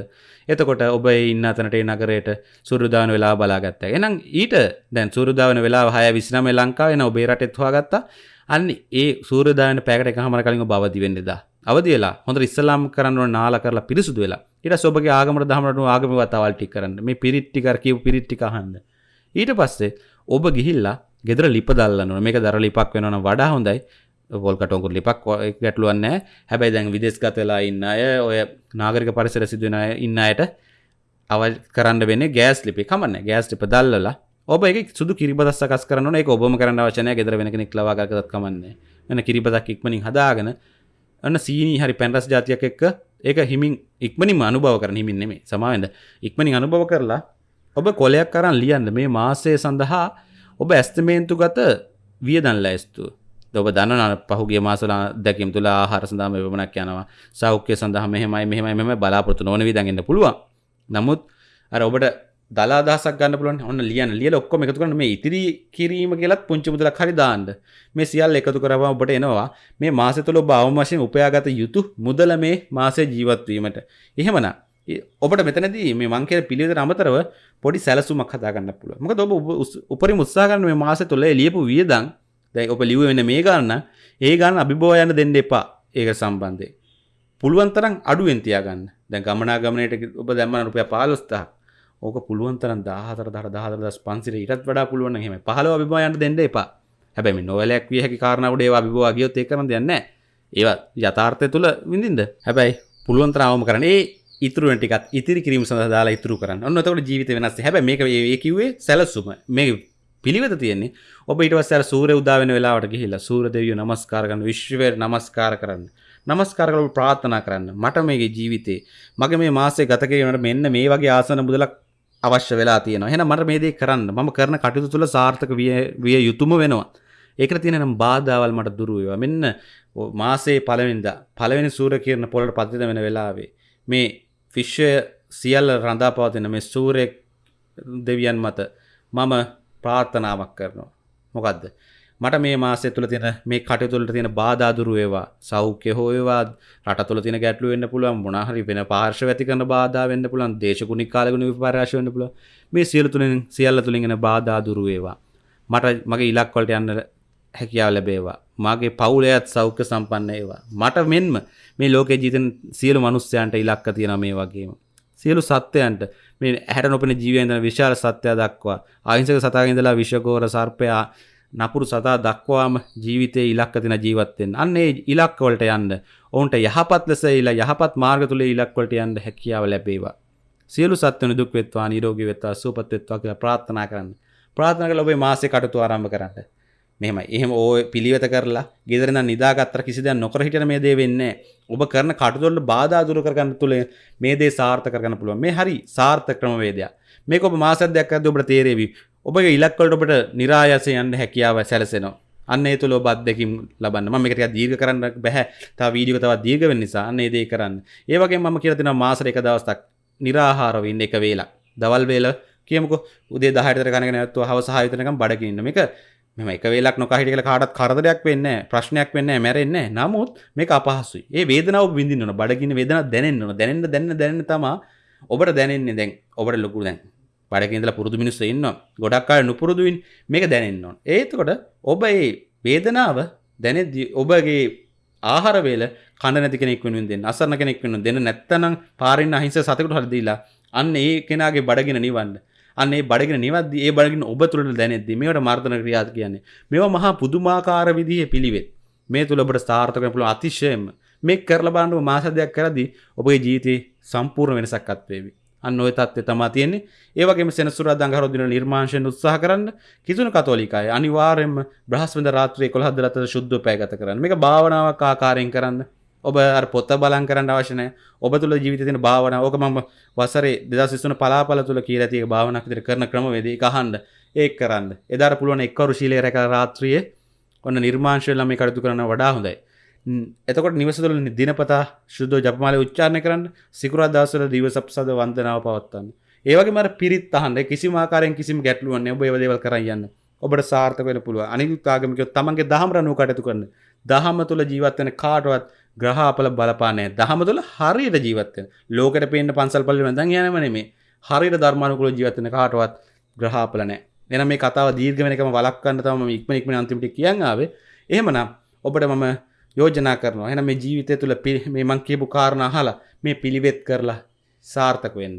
එතකොට ඔබ ඉන්න අතනට නගරයට සුරුදාන වෙලා බලාගත්ත. එනම් ඊට දැන් සුරුදාවන වෙලා හය විසිනම ලංකාව එන ඔබේ රටෙත් හවාගත්තා අන්න ඒ සූරදාන පැකට එකහමර කලින් බවදි වෙන්නදා අවදිලා හොඳ ඉස්සලාම් කරන්න නාල කරලා පිරිසුදු වෙලා. ඉට සොබගේ ආගමට දහමට ආගම වතාවල්ටි කරන්න. මේ පිරිට්ටිකර කියව පිරිට්ටිකහන්න ඊට පස්සේ ඔබ ගිහිල්ලා ගෙදර ලිප දල්ලන්න මේක දර ලිපක් වෙනන වඩා හොඳයි. පොල්කටොකුර ලිපක් ගැටලුවන්න හැබැයි දැන් විදෙස් ගතලා ඉන්න අය ඔය නාගරික පරිසර සිදුවෙන ඉන්න අයට අව කරන්න වෙන්න ගෑස් ලිපි. කමන්න ගෑස් ලිප දල්ලලා ඔබ එක සුදු කිරිබදක් සකස් කරන එක ඔබම කරන්න වචනය ගෙදර වෙන කෙනෙක් ලවාගත් කමන්නේ. වෙන කිරිබදක් ඉක්මනින් හදාගෙන අන්න සීනී හරි පැන්රස් ජාතියක් එක්ක ඒක හිමින් ඉක්මනින් අනුභව කරන හිමින් නෙමේ සමාවෙන්ද ඉක්මනින් අනුභව කරලා ඔබ කොලයක් කරන්න ලියන්න මේ මාසය සඳහා ඔබ ඇස්තමේන්තු ගත වියදන් ලැස්තු. ඔබ දන්න පහුගේ මාසල දැකම් තුළ ආහාර සඳහම වමනක් යනවා. සෞඛ්‍ය සඳහ මෙහමයි මෙහමයි මෙම බලාපොරතු නොවන විදගන්න පුළුවන්. නමුත් අර ඔබට දලා දහසක් ගන්න පුළුවන් ඔන්න ලියන ලියල ඔක්කොම එකතු කරන මේ ඉතිරි කිරීම කියලත් පුංචි මුදලක් හරි දාන්න. මේ සියල්ල එකතු කරවා ඔබට එනවා. මේ මාසෙ තුළ බවම වශයෙන් උපයාගත යුතු මුදල මේ මාසේ ජීවත්වීමට එහෙමනම් ඔබට මෙතනදී මේ මං කියන පිළිවෙතට අමතරව පොඩි සැලසුමක් හදාගන්න පුළුවන්. මොකද ඔබ උපරිම උත්සාහ කරන මේ මාසෙ තුළ ලියපු වියදම්. දැන් ඔබ ලිව්ව වෙන මේ ගන්න ඒ ගන්න අභිභව යන්න දෙන්න එපා. ඒක සම්බන්ධයෙන්. පුළුවන් තරම් අඩුවෙන් තියාගන්න. දැන් ගමනාගමනයට ඔබ දැම්මන රුපියල් 15000ක් ඕක පුළුවන් තරම් 14 14 1500 ඊටත් වඩා පුළුවන් නම් එහෙම. 15 අභිභව යන්න දෙන්න එපා. හැබැයි මේ නොවැලයක් විය හැකි කාරණාවට ඒවා අභිභව ගියොත් ඒක කරන්න දෙයක් නැහැ. ඒවා යථාර්ථය තුල විඳින්ද හැබැයි පුළුවන් තරම් අවම කරන්න. ඒ ඉතුරු ටිකත් ඉතිරි කිරීම සඳහා දාලා ඉතුරු කරන්න. ඔන්න එතකොට ජීවිතය වෙනස් හැබැයි මේක ඒ කිව්වේ සැලසුම. මේ පිළිවෙත තියෙන්නේ ඔබ ඊට පස්සේ අර සූර්ය උදා වෙන වෙලාවට ගිහිල්ලා සූර්ය දෙවියෝ නමස්කාර කරන විශ්වයට නමස්කාර කරන්න. නමස්කාර කරලා ප්‍රාර්ථනා කරන්න. මට මේගේ ජීවිතේ මගේ මේ මාසය ගත කිරීමට මෙන්න මේ වගේ ආසන මුදලක් අවශ්‍ය වෙලා තියෙනවා එහෙනම් මට මේ දේ කරන්න මම කරන කටයුතු තුළ සාර්ථක විය විය යුතුම වෙනවා ඒකට තියෙන නම් බාධාවල් මට දුරු වේවා මෙන්න මාසේ පළවෙනිදා පළවෙනි සූර්ය කිරණ පොළට පතිත වෙන වෙලාවේ මේ ෆිශ්ය සියල්ල රඳා පවතින මේ සූරය දෙවියන් මත මම ප්‍රාර්ථනාවක් කරනවා. මොකක්ද. මට මේ මාසය තුළ තියෙන මේ කටතුළට තියෙන බාධාදුරු ඒවා සෞඛ්‍ය හෝයවා රට තුළ තින ගැටලු වෙන්න පුළුවන් මොනහරි වෙන පාර්ශ ඇති කරන බාධා වෙන්න පුළන් දේශකුණි කාලගුණ විපරශ වන්න පුල මේ සියලු තුළින් සියල්ල තුළින්ගෙන බාධාදුරු ඒවා මට මගේ ඉලක්වලට යන්න හැකියාව ලැබේවා. මගේ පවුලයත් සෞඛ්‍ය සම්පන්න ඒවා මට මෙන්ම මේ ලෝක ජීතන් සියලු මනුස්්‍යයන්ට ඉලක්ක තියෙන මේ වගේම. සියලු සත්‍යයන්ට මේ හැට නොපෙන ජීවයන්ද විශාල සත්‍යය දක්වා අහිංසක සතාගඉඳලා විශ්වකෝර සර්පයා නපුරු සතා දක්වාම ජීවිතය ඉලක්ක තින ජීවත්තෙන් අන්නේ ඉලක්වලට යන්න. ඔවුන්ට යහපත් ලෙස ඉලා යහපත් මාර්ග තුළ ඉලක්වලට යන්න හැකියාව ලැබේවා. සියලු සත්වන දුක් වෙත්වා නිරෝගී වෙත්වා සූපත්වෙත්වා කියලා ප්‍රාර්ථනා කරන්න. ප්‍රාර්ථනා කළ ඔබේ මාසේ කටතු ආරම්භ කරන්න. මෙහෙම එහෙම ඕ පිළිවෙත කරලා ගෙදරන නිදාගත්තර කිසි දෙයක් නොකර හිටින මේ දේ වෙන්නේ ඔබ කරන කටයුතු බාධා දුරු කරගන්න තුල මේ දේ සාර්ථක කරගන්න පුළුවන්. මේ හරි සාර්ථක ක්‍රමවේදයක්. මේක ඔබ මාසයක් දෙකක් අද ඔබට තේරෙවි. ඔබගේ ඉලක්වලට ඔබට નિરાයස යන්න හැකියාව සැලසෙනවා. අන්න ඒ තුල ඔබ අත්දැකීම් ලබන්න. මම මේක ටිකක් දීර්ඝ කරන්න බෑ. තව වීඩියෝ තවත් දීර්ඝ වෙන්න නිසා අන්න ඒ දේ කරන්න. ඒ වගේම මම කියලා දෙනවා මාසෙට එක දවසක් निराහාරව ඉන්න එක වේලක්. දවල් වේල කියමුකෝ උදේ 10ට විතර කනගෙන නැත්නම් හවස 6 වෙනකම් බඩගින්න ඉන්න. මේක මෙම එක වේලක් නොකා හිටිය කියලා කාටවත් කරදරයක් වෙන්නේ නැහැ ප්‍රශ්නයක් වෙන්නේ නැහැ මැරෙන්නේ නැහැ නමුත් මේක අපහසුයි. ඒ වේදනාව විඳින්න ඕන බඩගින්න වේදනාව දැනෙන්න ඕන. දැනෙන්න දැනෙන්න දැනෙන්න තමයි ඔබට දැනෙන්නේ දැන් ඔබට ලොකු දැන් බඩකින්දල පුරුදු මිනිස්ස ඉන්න ගොඩක්කාල නුපුරුදුවින් මේක දැනෙන්න ඕන. ඒතකොට ඔබ ඒ වේදනාව දැනෙද්දි ඔබගේ ආහරවේල කණ නැති කෙනෙක් වෙනුවෙන් දෙන්න අසරණ කෙනෙක් වෙනුවෙන් දෙන්න නැත්තනම් පාරින් අහිංස සතෙකුට හරි දීලා අන්න ඒ කෙනාගේ බඩගින නිවන්න. අන්නේ බඩගෙන නිවද්දි ඒ බඩගෙන ඔබ තුළට දැනෙද්දි මේවට මර්ධන ක්‍රියාත් කියන්නේ මේවා මහා පුදුමාකාර විදිහේ පිළිවෙත්. මේ තුළ ඔබට සාර්ථක වෙන්න පුළුවන් අතිශයම. මේ කරලා බලන්න මාස දෙකක් කරද්දී ඔබගේ ජීවිතේ සම්පූර්ණ වෙනසක් අත්වේවි අන්න ඔය තත්ත්වය තමයි තියෙන්නේ. ඒ වගේම සෙනසුරාදා අඟහරුවා දින නිර්මාංශයෙන් උත්සාහ කරන්න කිතුණු කතෝලිකය අනිවාර්යයෙන්ම බ්‍රහස්පතින්දා රාත්‍රියේ 11 දලතර ශුද්ධ පැය ගත කරන්න. මේක භාවනාවක් ආකාරයෙන් කරන්න. ඔබ පොත්ත බලන් කරන්න අවශ්‍යනය ඔබ තුළ ජීවිත තින භාවන ඕක මම වසරේ දෙදසිස්සන පලාපල තුළ කියරතිය භාවනක් විතර කරන ක්‍රමවේදී කහන්ඩ ඒ කරන්න. එදර පුළුවන් එක්කරු ශීලය රැක රාත්‍රියය ඔන්න නිර්මාංශයලම කටතු කරන වඩා හොඳයි. එතකොට නිවසතුල දිනපතා ශුද්ධ ජපමාල උච්චාරණය කරන්න සිකුරා දවසල දිවසප්සද වන්දනාව පවත්තන්න ඒවගේ මර පිරිත් අහන්ඩ කිසි මාකාරයෙන් කිසිම ගැටලුවන්න ඔබ ඒවදේවල් කරයන්න ඔබට සාර්ථක වෙන පුළුව අනිකුත්තාගමික තමන්ගේ දහමරනු කටතු කරන්න. දහම තුළ ජීවත්වන කාටවත් ග්‍රහාපල බලපානය දහම තුළ හරියට ජීවත්වෙන ලෝකට පේන්න පන්සල් පල්ලි වැදන් යනවන මේ හරියට ධර්මානුකුල ජීවත්වන කාටවත් ග්‍රහාපලනෑ එන මේ කතාව දීර්ගමනකම වලක්කන්න තම ඉක්මනික්ම අන්තිමට කියන්නාවේ එහෙමනම් ඔබට මම යෝජනා කරනවා. එන මේ ජීවිතය තුළ මේ මං කියපු කාරණ හලා මේ පිළිවෙත් කරලා සාර්ථක වෙන්න.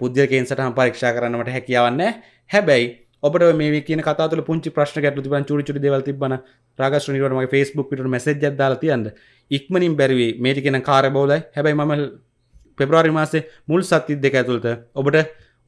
පුද්ගලකෙන් සටහන් පරීක්ෂා කරන්නට හැකියාවන්න හැබැයි ඔබට මේ කියන කතාතුල පුංචි ප්‍රශ්න ගැටලු තිබන් චුරි චුරි දේවල් තිබ්බන රාගශ්‍රණීවට මගේ Facebook පිටුට මැසේජ් එකක් දාලා තියන්න. ඉක්මනින් බැරිවි මේක කියන කාර්යබහුලයි. හැබැයි මම පෙබරවාරි මාසේ මුල් සති දෙක ඇතුළත ඔබට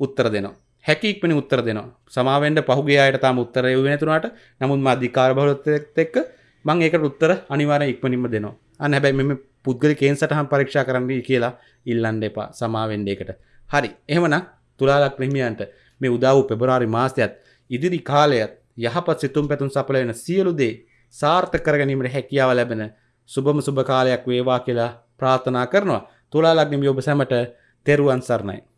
උත්තර දෙනවා. හැකි ඉක්මනින් උත්තර දෙනවා. සමාවෙන්ට පහුගිය අයට තාම උත්තර එව්වේ නැතුණාට නමුත් මා අධිකාර බහුලත්වයත් එක්ක මම ඒකට උත්තර අනිවාර්යෙන් ඉක්මනින්ම දෙනවා අන්න හැබැයි මෙම පුද්ගලිකයෙන් සටහන් පරීක්ෂා කරන්න කියලා ඉල්ලන්න එපා සමාවෙන්න එකට. හරි. එහෙමනම් තුලා ලග්න හිමියන්ට මේ උදා වූ පෙබරවාරි මාසයත් ඉදිරි කාලයත් යහපත් සිතුම් පැතුම් සඵල වෙන සියලු දේ සාර්ථක කර ගැනීමට හැකියාව ලැබෙන සුබම සුබ කාලයක් වේවා කියලා ප්‍රාර්ථනා කරනවා. තුලා ලග්න ඔබ සැමට තෙරුවන් සරණයි.